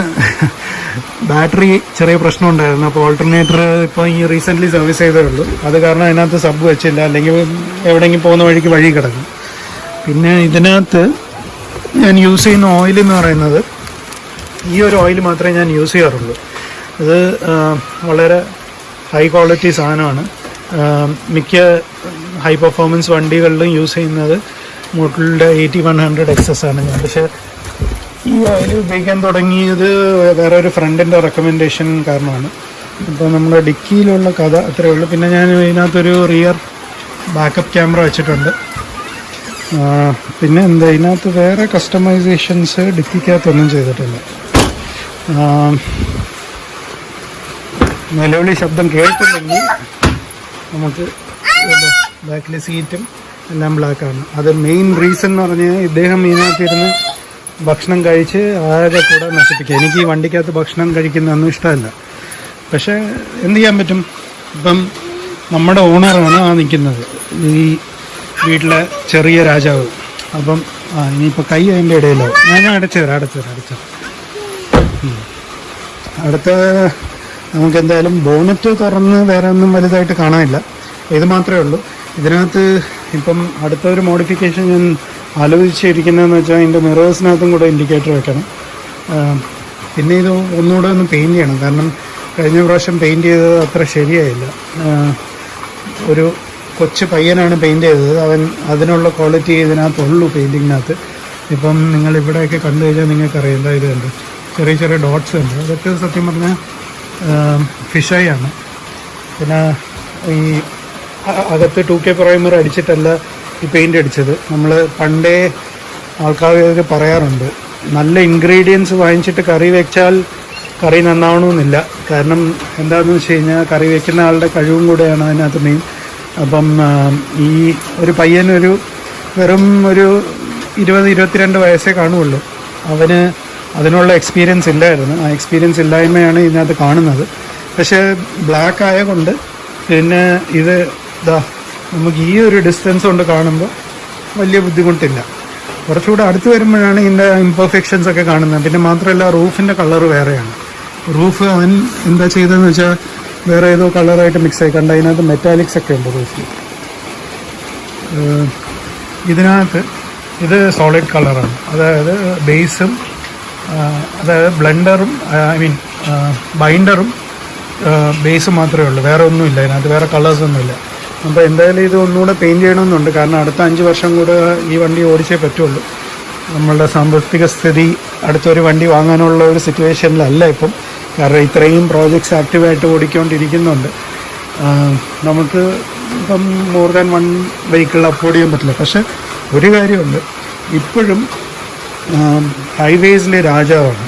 ബാറ്ററി ചെറിയ പ്രശ്നം ഉണ്ടായിരുന്നു. അപ്പോൾ ഓൾട്ടർനേറ്റർ ഇപ്പോൾ ഈ റീസെന്റ്ലി സർവീസ് ചെയ്തേ ഉള്ളൂ. അത് കാരണം അതിനകത്ത് സബ് വെച്ചില്ല. അല്ലെങ്കിൽ എവിടെയെങ്കിലും പോകുന്ന വഴിക്ക് വഴി കിടക്കും. പിന്നെ ഇതിനകത്ത് ഞാൻ യൂസ് ചെയ്യുന്ന ഓയിൽ എന്ന് പറയുന്നത് ഈ ഒരു ഓയിൽ മാത്രമേ ഞാൻ യൂസ് ചെയ്യാറുള്ളൂ. ഇത് വളരെ ഹൈ ക്വാളിറ്റി സാധനമാണ്. മിക്ക ഹൈ പെർഫോമൻസ് വണ്ടികളിലും യൂസ് ചെയ്യുന്നത് മോട്ടലിന്റെ എയ്റ്റി വൺ ഹൺഡ്രഡ് എക്സസ് ആണ് ഞാൻ. പക്ഷേ ഈ ഓയിൽ ഉപയോഗിക്കാൻ തുടങ്ങിയത് വേറെ ഒരു ഫ്രണ്ടിന്റെ റെക്കമെൻഡേഷൻ കാരണമാണ്. അപ്പോൾ നമ്മുടെ ഡിക്കിയിലുള്ള കഥ അത്രയേ ഉള്ളൂ. പിന്നെ ഞാൻ ഇതിനകത്തൊരു റിയർ ബാക്കപ്പ് ക്യാമറ വെച്ചിട്ടുണ്ട്. പിന്നെ എന്താ ഇതിനകത്ത് വേറെ കസ്റ്റമൈസേഷൻസ് ഡിപ്പിക്കകത്തൊന്നും ചെയ്തിട്ടില്ല. നിലവിളി ശബ്ദം കേട്ടില്ലെങ്കിൽ നമുക്ക് ബാക്കിലെ സീറ്റും എല്ലാം ബ്ലാക്കാണ് അത് മെയിൻ റീസൺ എന്ന് പറഞ്ഞാൽ ഇദ്ദേഹം ഇതിനകത്തിരുന്ന് ഭക്ഷണം കഴിച്ച് ആകെ കൂടെ നശിപ്പിക്കുക. എനിക്ക് ഈ വണ്ടിക്കകത്ത് ഭക്ഷണം കഴിക്കുന്നതൊന്നും ഇഷ്ടമല്ല. പക്ഷേ എന്ത് ചെയ്യാൻ പറ്റും? ഇപ്പം നമ്മുടെ ഓണറാണ് ആ നിൽക്കുന്നത് ഈ വീട്ടിലെ ചെറിയ രാജാവ്. അപ്പം ആ ഇനിയിപ്പോൾ കൈ അതിന്റെ ഇടയിലോ? ഞാൻ അടച്ചു തരാം അടച്ചു തരാം അടച്ചു അടുത്ത നമുക്ക് എന്തായാലും ബോണറ്റ് തുറന്ന് വേറെ ഒന്നും വലുതായിട്ട് കാണാനില്ല. ഇത് മാത്രമേ ഉള്ളൂ. ഇതിനകത്ത് ഇപ്പം അടുത്ത ഒരു മോഡിഫിക്കേഷൻ ഞാൻ ആലോചിച്ചിരിക്കുന്നതെന്ന് വെച്ചാൽ അതിന്റെ മിറേഴ്സിനകത്തും കൂടെ ഇൻഡിക്കേറ്റർ വെക്കണം. പിന്നെ ഇത് ഒന്നുകൂടെ ഒന്ന് പെയിന്റ് ചെയ്യണം. കാരണം കഴിഞ്ഞ പ്രാവശ്യം പെയിന്റ് ചെയ്തത് അത്ര ശരിയായില്ല. ഒരു കൊച്ചു പയ്യനാണ് പെയിന്റ് ചെയ്തത്. അവൻ അതിനുള്ള ക്വാളിറ്റി ഇതിനകത്തുള്ളൂ പെയിന്റിങ്ങിനകത്ത് ഇപ്പം നിങ്ങൾ ഇവിടെയൊക്കെ കണ്ടു കഴിഞ്ഞാൽ നിങ്ങൾക്കറിയാം എന്താ ഇത് കണ്ട്? ചെറിയ ചെറിയ ഡോട്ട്സ് ഉണ്ട്. അതൊക്കെ സത്യം പറഞ്ഞാൽ ഫിഷായാണ് ആണ്. പിന്നെ ഈ അകത്ത് ടു കെ പ്രൈമർ അടിച്ചിട്ടല്ല ഈ പെയിന്റ് അടിച്ചത്. നമ്മൾ പണ്ടേ ആൾക്കാർക്ക് പറയാറുണ്ട് നല്ല ഇൻഗ്രീഡിയൻസ് വാങ്ങിച്ചിട്ട് കറി വെച്ചാൽ കറി നന്നാവണമെന്നില്ല. കാരണം എന്താണെന്ന് വെച്ച് കഴിഞ്ഞാൽ കറി വെക്കുന്ന ആളുടെ കഴിവും കൂടെയാണ് അതിനകത്ത് മെയിൻ അപ്പം ഈ ഒരു പയ്യനൊരു വെറും ഒരു ഇരുപത് ഇരുപത്തിരണ്ട് വയസ്സേ കാണുള്ളൂ. അവന് അതിനുള്ള എക്സ്പീരിയൻസ് ഇല്ലായിരുന്നു. ആ എക്സ്പീരിയൻസ് ഇല്ലായ്മയാണ് ഇതിനകത്ത് കാണുന്നത്. പക്ഷേ ബ്ലാക്ക് ആയതുകൊണ്ട് പിന്നെ ഇത് ഇതാ നമുക്ക് ഈ ഒരു ഡിസ്റ്റൻസ് കൊണ്ട് കാണുമ്പോൾ വലിയ ബുദ്ധിമുട്ടില്ല. കുറച്ചുകൂടെ അടുത്ത് വരുമ്പോഴാണ് ഇതിന്റെ ഇംപെർഫെക്ഷൻസ് ഒക്കെ കാണുന്നത്. പിന്നെ മാത്രമല്ല റൂഫിന്റെ കളർ വേറെയാണ്. റൂഫ് അവൻ എന്താ ചെയ്തതെന്ന് വെച്ചാൽ വേറെ ഏതോ കളറായിട്ട് മിക്സ് ആയി. കണ്ട അതിനകത്ത് മെറ്റാലിക്സ് ഒക്കെ ഉണ്ട് ഇതിനകത്ത് ഇത് സോളിഡ് കളറാണ് അതായത് ബേസും അതായത് ബ്ലെൻഡറും ഐ മീൻ ബൈൻഡറും ബേസ് മാത്രമേ ഉള്ളൂ. വേറെ ഒന്നുമില്ല അതിനകത്ത് വേറെ കളേഴ്സൊന്നുമില്ല അപ്പോൾ എന്തായാലും ഇത് ഒന്നുകൂടെ പെയിന്റ് ചെയ്യണമെന്നുണ്ട്. കാരണം അടുത്ത അഞ്ച് വർഷം കൂടെ ഈ വണ്ടി ഓടിച്ചേ പറ്റുള്ളൂ. നമ്മളുടെ സാമ്പത്തിക സ്ഥിതി അടുത്തൊരു വണ്ടി വാങ്ങാനുള്ള ഒരു സിറ്റുവേഷനിലല്ല ഇപ്പം. കാരണം ഇത്രയും പ്രോജക്ട്സ് ആക്റ്റീവായിട്ട് ഓടിക്കൊണ്ടിരിക്കുന്നുണ്ട്. നമുക്ക് ഇപ്പം more than one vehicle afford ചെയ്യാൻ പറ്റില്ല. പക്ഷെ ഒരു കാര്യമുണ്ട്. ഇപ്പോഴും ഹൈവേസിലെ രാജാവാണ്.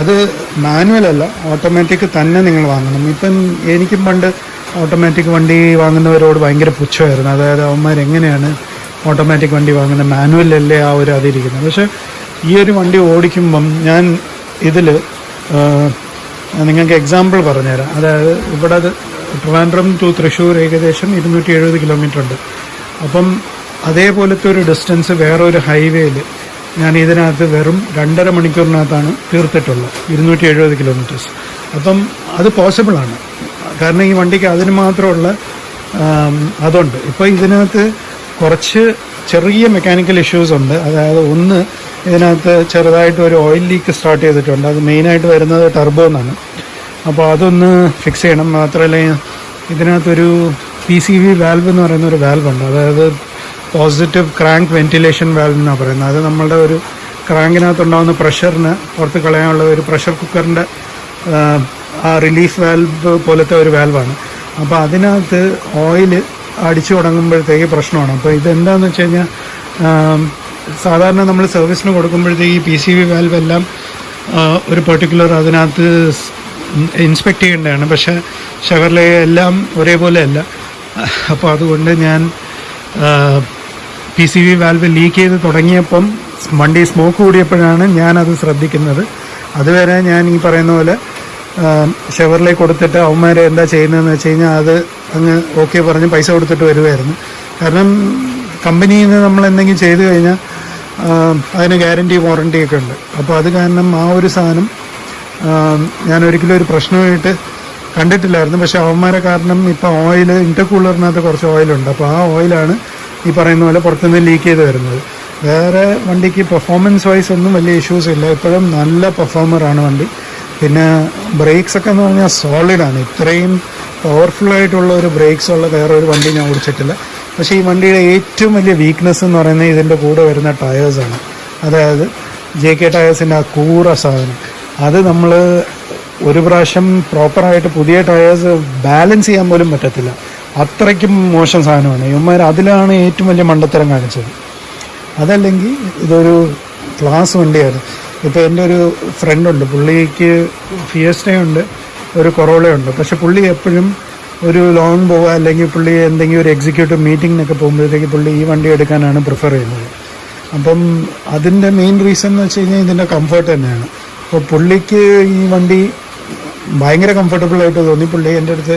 അത് മാനുവലല്ല ഓട്ടോമാറ്റിക് തന്നെ നിങ്ങൾ വാങ്ങണം. ഇപ്പം എനിക്കും പണ്ട് ഓട്ടോമാറ്റിക് വണ്ടി വാങ്ങുന്നവരോട് ഭയങ്കര പുച്ഛമായിരുന്നു. അതായത് അവന്മാർ എങ്ങനെയാണ് ഓട്ടോമാറ്റിക് വണ്ടി വാങ്ങുന്നത്? മാനുവലല്ലേ ആ ഒരു അതിരിക്കുന്നത്. പക്ഷേ ഈ ഒരു വണ്ടി ഓടിക്കുമ്പം ഞാൻ ഇതിൽ നിങ്ങൾക്ക് എക്സാമ്പിൾ പറഞ്ഞുതരാം. അതായത് ഇവിടെ ട്രിവാൻഡ്രം ടു തൃശ്ശൂർ ഏകദേശം ഇരുന്നൂറ്റി എഴുപത് കിലോമീറ്റർ ഉണ്ട്. അപ്പം അതേപോലത്തെ ഒരു ഡിസ്റ്റൻസ് വേറൊരു ഹൈവേയിൽ ഞാൻ ഇതിനകത്ത് വെറും രണ്ടര മണിക്കൂറിനകത്താണ് തീർത്തിട്ടുള്ളത്. ഇരുന്നൂറ്റി എഴുപത് കിലോമീറ്റേഴ്സ് അപ്പം അത് പോസിബിളാണ് കാരണം ഈ വണ്ടിക്ക് അതിന് മാത്രമുള്ള അതുണ്ട്. ഇപ്പോൾ ഇതിനകത്ത് കുറച്ച് ചെറിയ മെക്കാനിക്കൽ ഇഷ്യൂസ് ഉണ്ട്. അതായത് ഒന്ന് ഇതിനകത്ത് ചെറുതായിട്ട് ഒരു ഓയിൽ ലീക്ക് സ്റ്റാർട്ട് ചെയ്തിട്ടുണ്ട്. അത് മെയിനായിട്ട് വരുന്നത് ടർബോ എന്നാണ്. അപ്പോൾ അതൊന്ന് ഫിക്സ് ചെയ്യണം. മാത്രമല്ല ഇതിനകത്തൊരു പി സി വി വാൽവ് എന്ന് പറയുന്ന ഒരു വാൽവ് ഉണ്ട്. അതായത് പോസിറ്റീവ് ക്രാങ്ക് വെന്റിലേഷൻ വാൽവ് എന്നാണ് പറയുന്നത്. അത് നമ്മളുടെ ഒരു ക്രാങ്കിനകത്തുണ്ടാകുന്ന പ്രഷറിന് പുറത്ത് കളയാനുള്ള ഒരു പ്രഷർ കുക്കറിന്റെ ആ റിലീഫ് വാൽവ് പോലത്തെ ഒരു വാൽവാണ് അപ്പോൾ അതിനകത്ത് ഓയിൽ അടിച്ചു തുടങ്ങുമ്പോഴത്തേക്ക് പ്രശ്നമാണ്. അപ്പോൾ ഇതെന്താണെന്ന് വെച്ച് കഴിഞ്ഞാൽ സാധാരണ നമ്മൾ സർവീസിന് കൊടുക്കുമ്പോഴത്തേക്ക് ഈ പി സി വി വാൽവ് എല്ലാം ഒരു പെർട്ടിക്കുലർ അതിനകത്ത് ഇൻസ്പെക്ട് ചെയ്യേണ്ടതാണ്. പക്ഷേ ഷെവർലെ എല്ലാം ഒരേപോലെ അല്ല അപ്പോൾ അതുകൊണ്ട് ഞാൻ P C V valve leak ചെയ്ത് തുടങ്ങിയപ്പം വണ്ടി സ്മോക്ക് കൂടിയപ്പോഴാണ് ഞാനത് ശ്രദ്ധിക്കുന്നത്. അതുവരെ ഞാൻ ഈ പറയുന്ന പോലെ ഷെവറിലേക്ക് കൊടുത്തിട്ട് അവന്മാരെ എന്താ ചെയ്യുന്നതെന്ന് വെച്ച് കഴിഞ്ഞാൽ അത് അങ്ങ് ഓക്കെ പറഞ്ഞ് പൈസ കൊടുത്തിട്ട് വരുമായിരുന്നു കാരണം കമ്പനിയിൽ നിന്ന് നമ്മൾ എന്തെങ്കിലും ചെയ്തു കഴിഞ്ഞാൽ അതിന് ഗ്യാരണ്ടി വാറണ്ടി ഒക്കെ ഉണ്ട്. അപ്പോൾ അത് കാരണം ആ ഒരു സാധനം ഞാൻ ഒരിക്കലും ഒരു പ്രശ്നമായിട്ട് കണ്ടിട്ടില്ലായിരുന്നു. പക്ഷേ അവന്മാരെ കാരണം ഇപ്പോൾ ഓയിൽ ഇന്റർകൂളറിനകത്ത് കുറച്ച് ഓയിലുണ്ട് അപ്പോൾ ആ ഓയിലാണ് ഈ പറയുന്ന പോലെ പുറത്തുനിന്ന് ലീക്ക് ചെയ്ത് വരുന്നത്. വേറെ വണ്ടിക്ക് പെർഫോമൻസ് വൈസ് ഒന്നും വലിയ ഇഷ്യൂസ് ഇല്ല. ഇപ്പോഴും നല്ല പെർഫോമറാണ് വണ്ടി. പിന്നെ ബ്രേക്സ് ഒക്കെ എന്ന് പറഞ്ഞാൽ സോളിഡാണ് ഇത്രയും പവർഫുൾ ആയിട്ടുള്ള ഒരു ബ്രേക്സ് ഉള്ള വേറെ ഒരു വണ്ടി ഞാൻ ഓടിച്ചിട്ടില്ല. പക്ഷേ ഈ വണ്ടിയുടെ ഏറ്റവും വലിയ വീക്ക്നെസ് എന്ന് പറയുന്നത് ഇതിന്റെ കൂടെ വരുന്ന ടയേഴ്സാണ് അതായത് ജെ കെ ടയേഴ്സിന്റെ ആ കൂറ സാധനം. അത് നമ്മൾ ഒരു പ്രാവശ്യം പ്രോപ്പറായിട്ട് പുതിയ ടയേഴ്സ് ബാലൻസ് ചെയ്യാൻ പോലും പറ്റത്തില്ല. അത്രയ്ക്കും മോശം സാധനമാണ്. ഇവന്മാർ അതിലാണ് ഏറ്റവും വലിയ മണ്ടത്തരം കാണിച്ചത്. അതല്ലെങ്കിൽ ഇതൊരു ക്ലാസ് വണ്ടിയായിരുന്നു ഇപ്പോൾ എന്റെ ഒരു ഫ്രണ്ടുണ്ട് പുള്ളിക്ക് ഫിയസ്റ്റയുണ്ട് ഒരു കൊറോളയുണ്ട് പക്ഷെ പുള്ളി എപ്പോഴും ഒരു ലോൺ പോവുക അല്ലെങ്കിൽ പുള്ളി എന്തെങ്കിലും ഒരു എക്സിക്യൂട്ടീവ് മീറ്റിങ്ങിനൊക്കെ പോകുമ്പോഴത്തേക്ക് പുള്ളി ഈ വണ്ടി എടുക്കാനാണ് പ്രിഫർ ചെയ്യുന്നത്. അപ്പം അതിന്റെ മെയിൻ റീസൺ എന്ന് വെച്ച് കഴിഞ്ഞാൽ ഇതിന്റെ കംഫർട്ട് തന്നെയാണ്. അപ്പോൾ പുള്ളിക്ക് ഈ വണ്ടി ഭയങ്കര കംഫർട്ടബിൾ ആയിട്ട് തോന്നി. പുള്ളി എന്റെ അടുത്ത്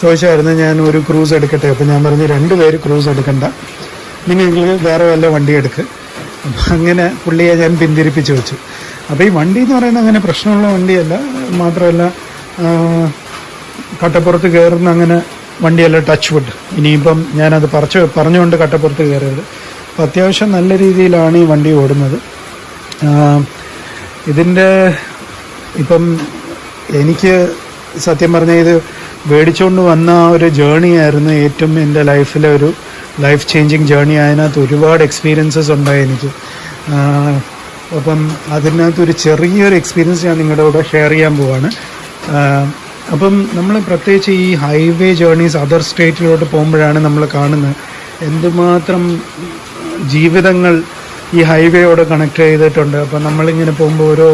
ചോദിച്ചായിരുന്നു ഞാൻ ഒരു ക്രൂസ് എടുക്കട്ടെ? അപ്പം ഞാൻ പറഞ്ഞു രണ്ട് പേര് ക്രൂസ് എടുക്കണ്ട. നിങ്ങൾക്ക് വേറെ വല്ല വണ്ടി എടുക്ക്. അപ്പം അങ്ങനെ പുള്ളിയെ ഞാൻ പിന്തിരിപ്പിച്ച് വെച്ചു. അപ്പോൾ ഈ വണ്ടി എന്ന് പറയുന്നത് അങ്ങനെ പ്രശ്നമുള്ള വണ്ടിയല്ല. മാത്രമല്ല കട്ടപ്പുറത്ത് കയറുന്ന അങ്ങനെ വണ്ടിയല്ല ടച്ച് വുഡ് ഇനിയിപ്പം ഞാനത് പറിച്ച് പറഞ്ഞുകൊണ്ട് കട്ടപ്പുറത്ത് കയറിയത് അപ്പം അത്യാവശ്യം നല്ല രീതിയിലാണ് ഈ വണ്ടി ഓടുന്നത്. ഇതിന്റെ ഇപ്പം എനിക്ക് സത്യം പറഞ്ഞാൽ ഇത് മേടിച്ചുകൊണ്ട് വന്ന ആ ഒരു ജേണി ആയിരുന്നു ഏറ്റവും എന്റെ ലൈഫിലെ ഒരു ലൈഫ് ചേഞ്ചിങ് ജേണി അതിനകത്ത് ഒരുപാട് എക്സ്പീരിയൻസസ് ഉണ്ടായി എനിക്ക്. അപ്പം അതിനകത്ത് ഒരു ചെറിയൊരു എക്സ്പീരിയൻസ് ഞാൻ നിങ്ങളുടെ കൂടെ ഷെയർ ചെയ്യാൻ പോവാണ്. അപ്പം നമ്മൾ പ്രത്യേകിച്ച് ഈ ഹൈവേ ജേർണീസ് അതർ സ്റ്റേറ്റിലോട്ട് പോകുമ്പോഴാണ് നമ്മൾ കാണുന്നത്. എന്തുമാത്രം ജീവിതങ്ങൾ ഈ ഹൈവേയോട് കണക്ട് ചെയ്തിട്ടുണ്ട്. അപ്പം നമ്മളിങ്ങനെ പോകുമ്പോൾ ഓരോ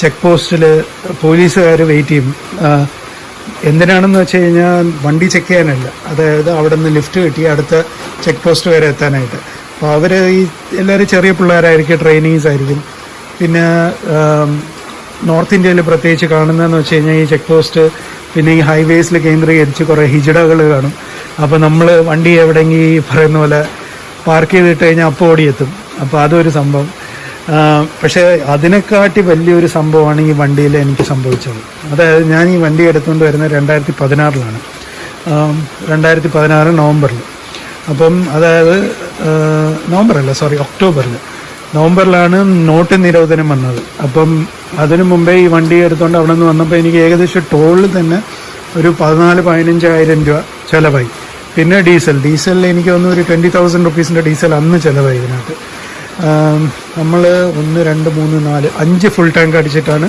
ചെക്ക് പോസ്റ്റിൽ പോലീസുകാർ വെയിറ്റ് ചെയ്യും. എന്തിനാണെന്ന് വെച്ച് കഴിഞ്ഞാൽ വണ്ടി ചെക്ക് ചെയ്യാനല്ല. അതായത് അവിടെ നിന്ന് ലിഫ്റ്റ് കിട്ടി അടുത്ത ചെക്ക് പോസ്റ്റ് വരെ എത്താനായിട്ട്. അപ്പോൾ അവർ ഈ എല്ലാവരും ചെറിയ പിള്ളേരായിരിക്കും ട്രെയിനിങ്സ് ആയിരിക്കും. പിന്നെ നോർത്ത് ഇന്ത്യയിൽ പ്രത്യേകിച്ച് കാണുന്നതെന്ന് വെച്ച് കഴിഞ്ഞാൽ ഈ ചെക്ക് പോസ്റ്റ് പിന്നെ ഈ ഹൈവേസിൽ കേന്ദ്രീകരിച്ച് കുറേ ഹിജടകൾ കാണും. അപ്പോൾ നമ്മൾ വണ്ടി എവിടെയെങ്കിൽ പറയുന്ന പോലെ പാർക്ക് ചെയ്തിട്ട് കഴിഞ്ഞാൽ അപ്പോൾ ഓടിയെത്തും. അപ്പോൾ അതൊരു സംഭവം. പക്ഷേ അതിനെക്കാട്ടി വലിയൊരു സംഭവമാണ് ഈ വണ്ടിയിൽ എനിക്ക് സംഭവിച്ചത്. അതായത് ഞാൻ ഈ വണ്ടി എടുത്തുകൊണ്ട് വരുന്നത് രണ്ടായിരത്തി പതിനാറിലാണ് രണ്ടായിരത്തി പതിനാറ് നവംബറിൽ അപ്പം അതായത് നവംബറല്ല സോറി ഒക്ടോബറിൽ നവംബറിലാണ് നോട്ട് നിരോധനം വന്നത്. അപ്പം അതിനു മുമ്പേ ഈ വണ്ടി എടുത്തുകൊണ്ട് അവിടെ നിന്ന് വന്നപ്പോൾ എനിക്ക് ഏകദേശം ടോളിൽ തന്നെ ഒരു പതിനാല് പതിനഞ്ചായിരം രൂപ ചിലവായി. പിന്നെ ഡീസൽ. ഡീസലിൽ എനിക്ക് തോന്നുന്നു ഒരു ട്വന്റി തൗസൻഡ് റുപ്പീസിന്റെ ഡീസൽ അന്ന് ചിലവായി ഇതിനകത്ത്. നമ്മൾ ഒന്ന് രണ്ട് മൂന്ന് നാല് അഞ്ച് ഫുൾ ടാങ്ക് അടിച്ചിട്ടാണ്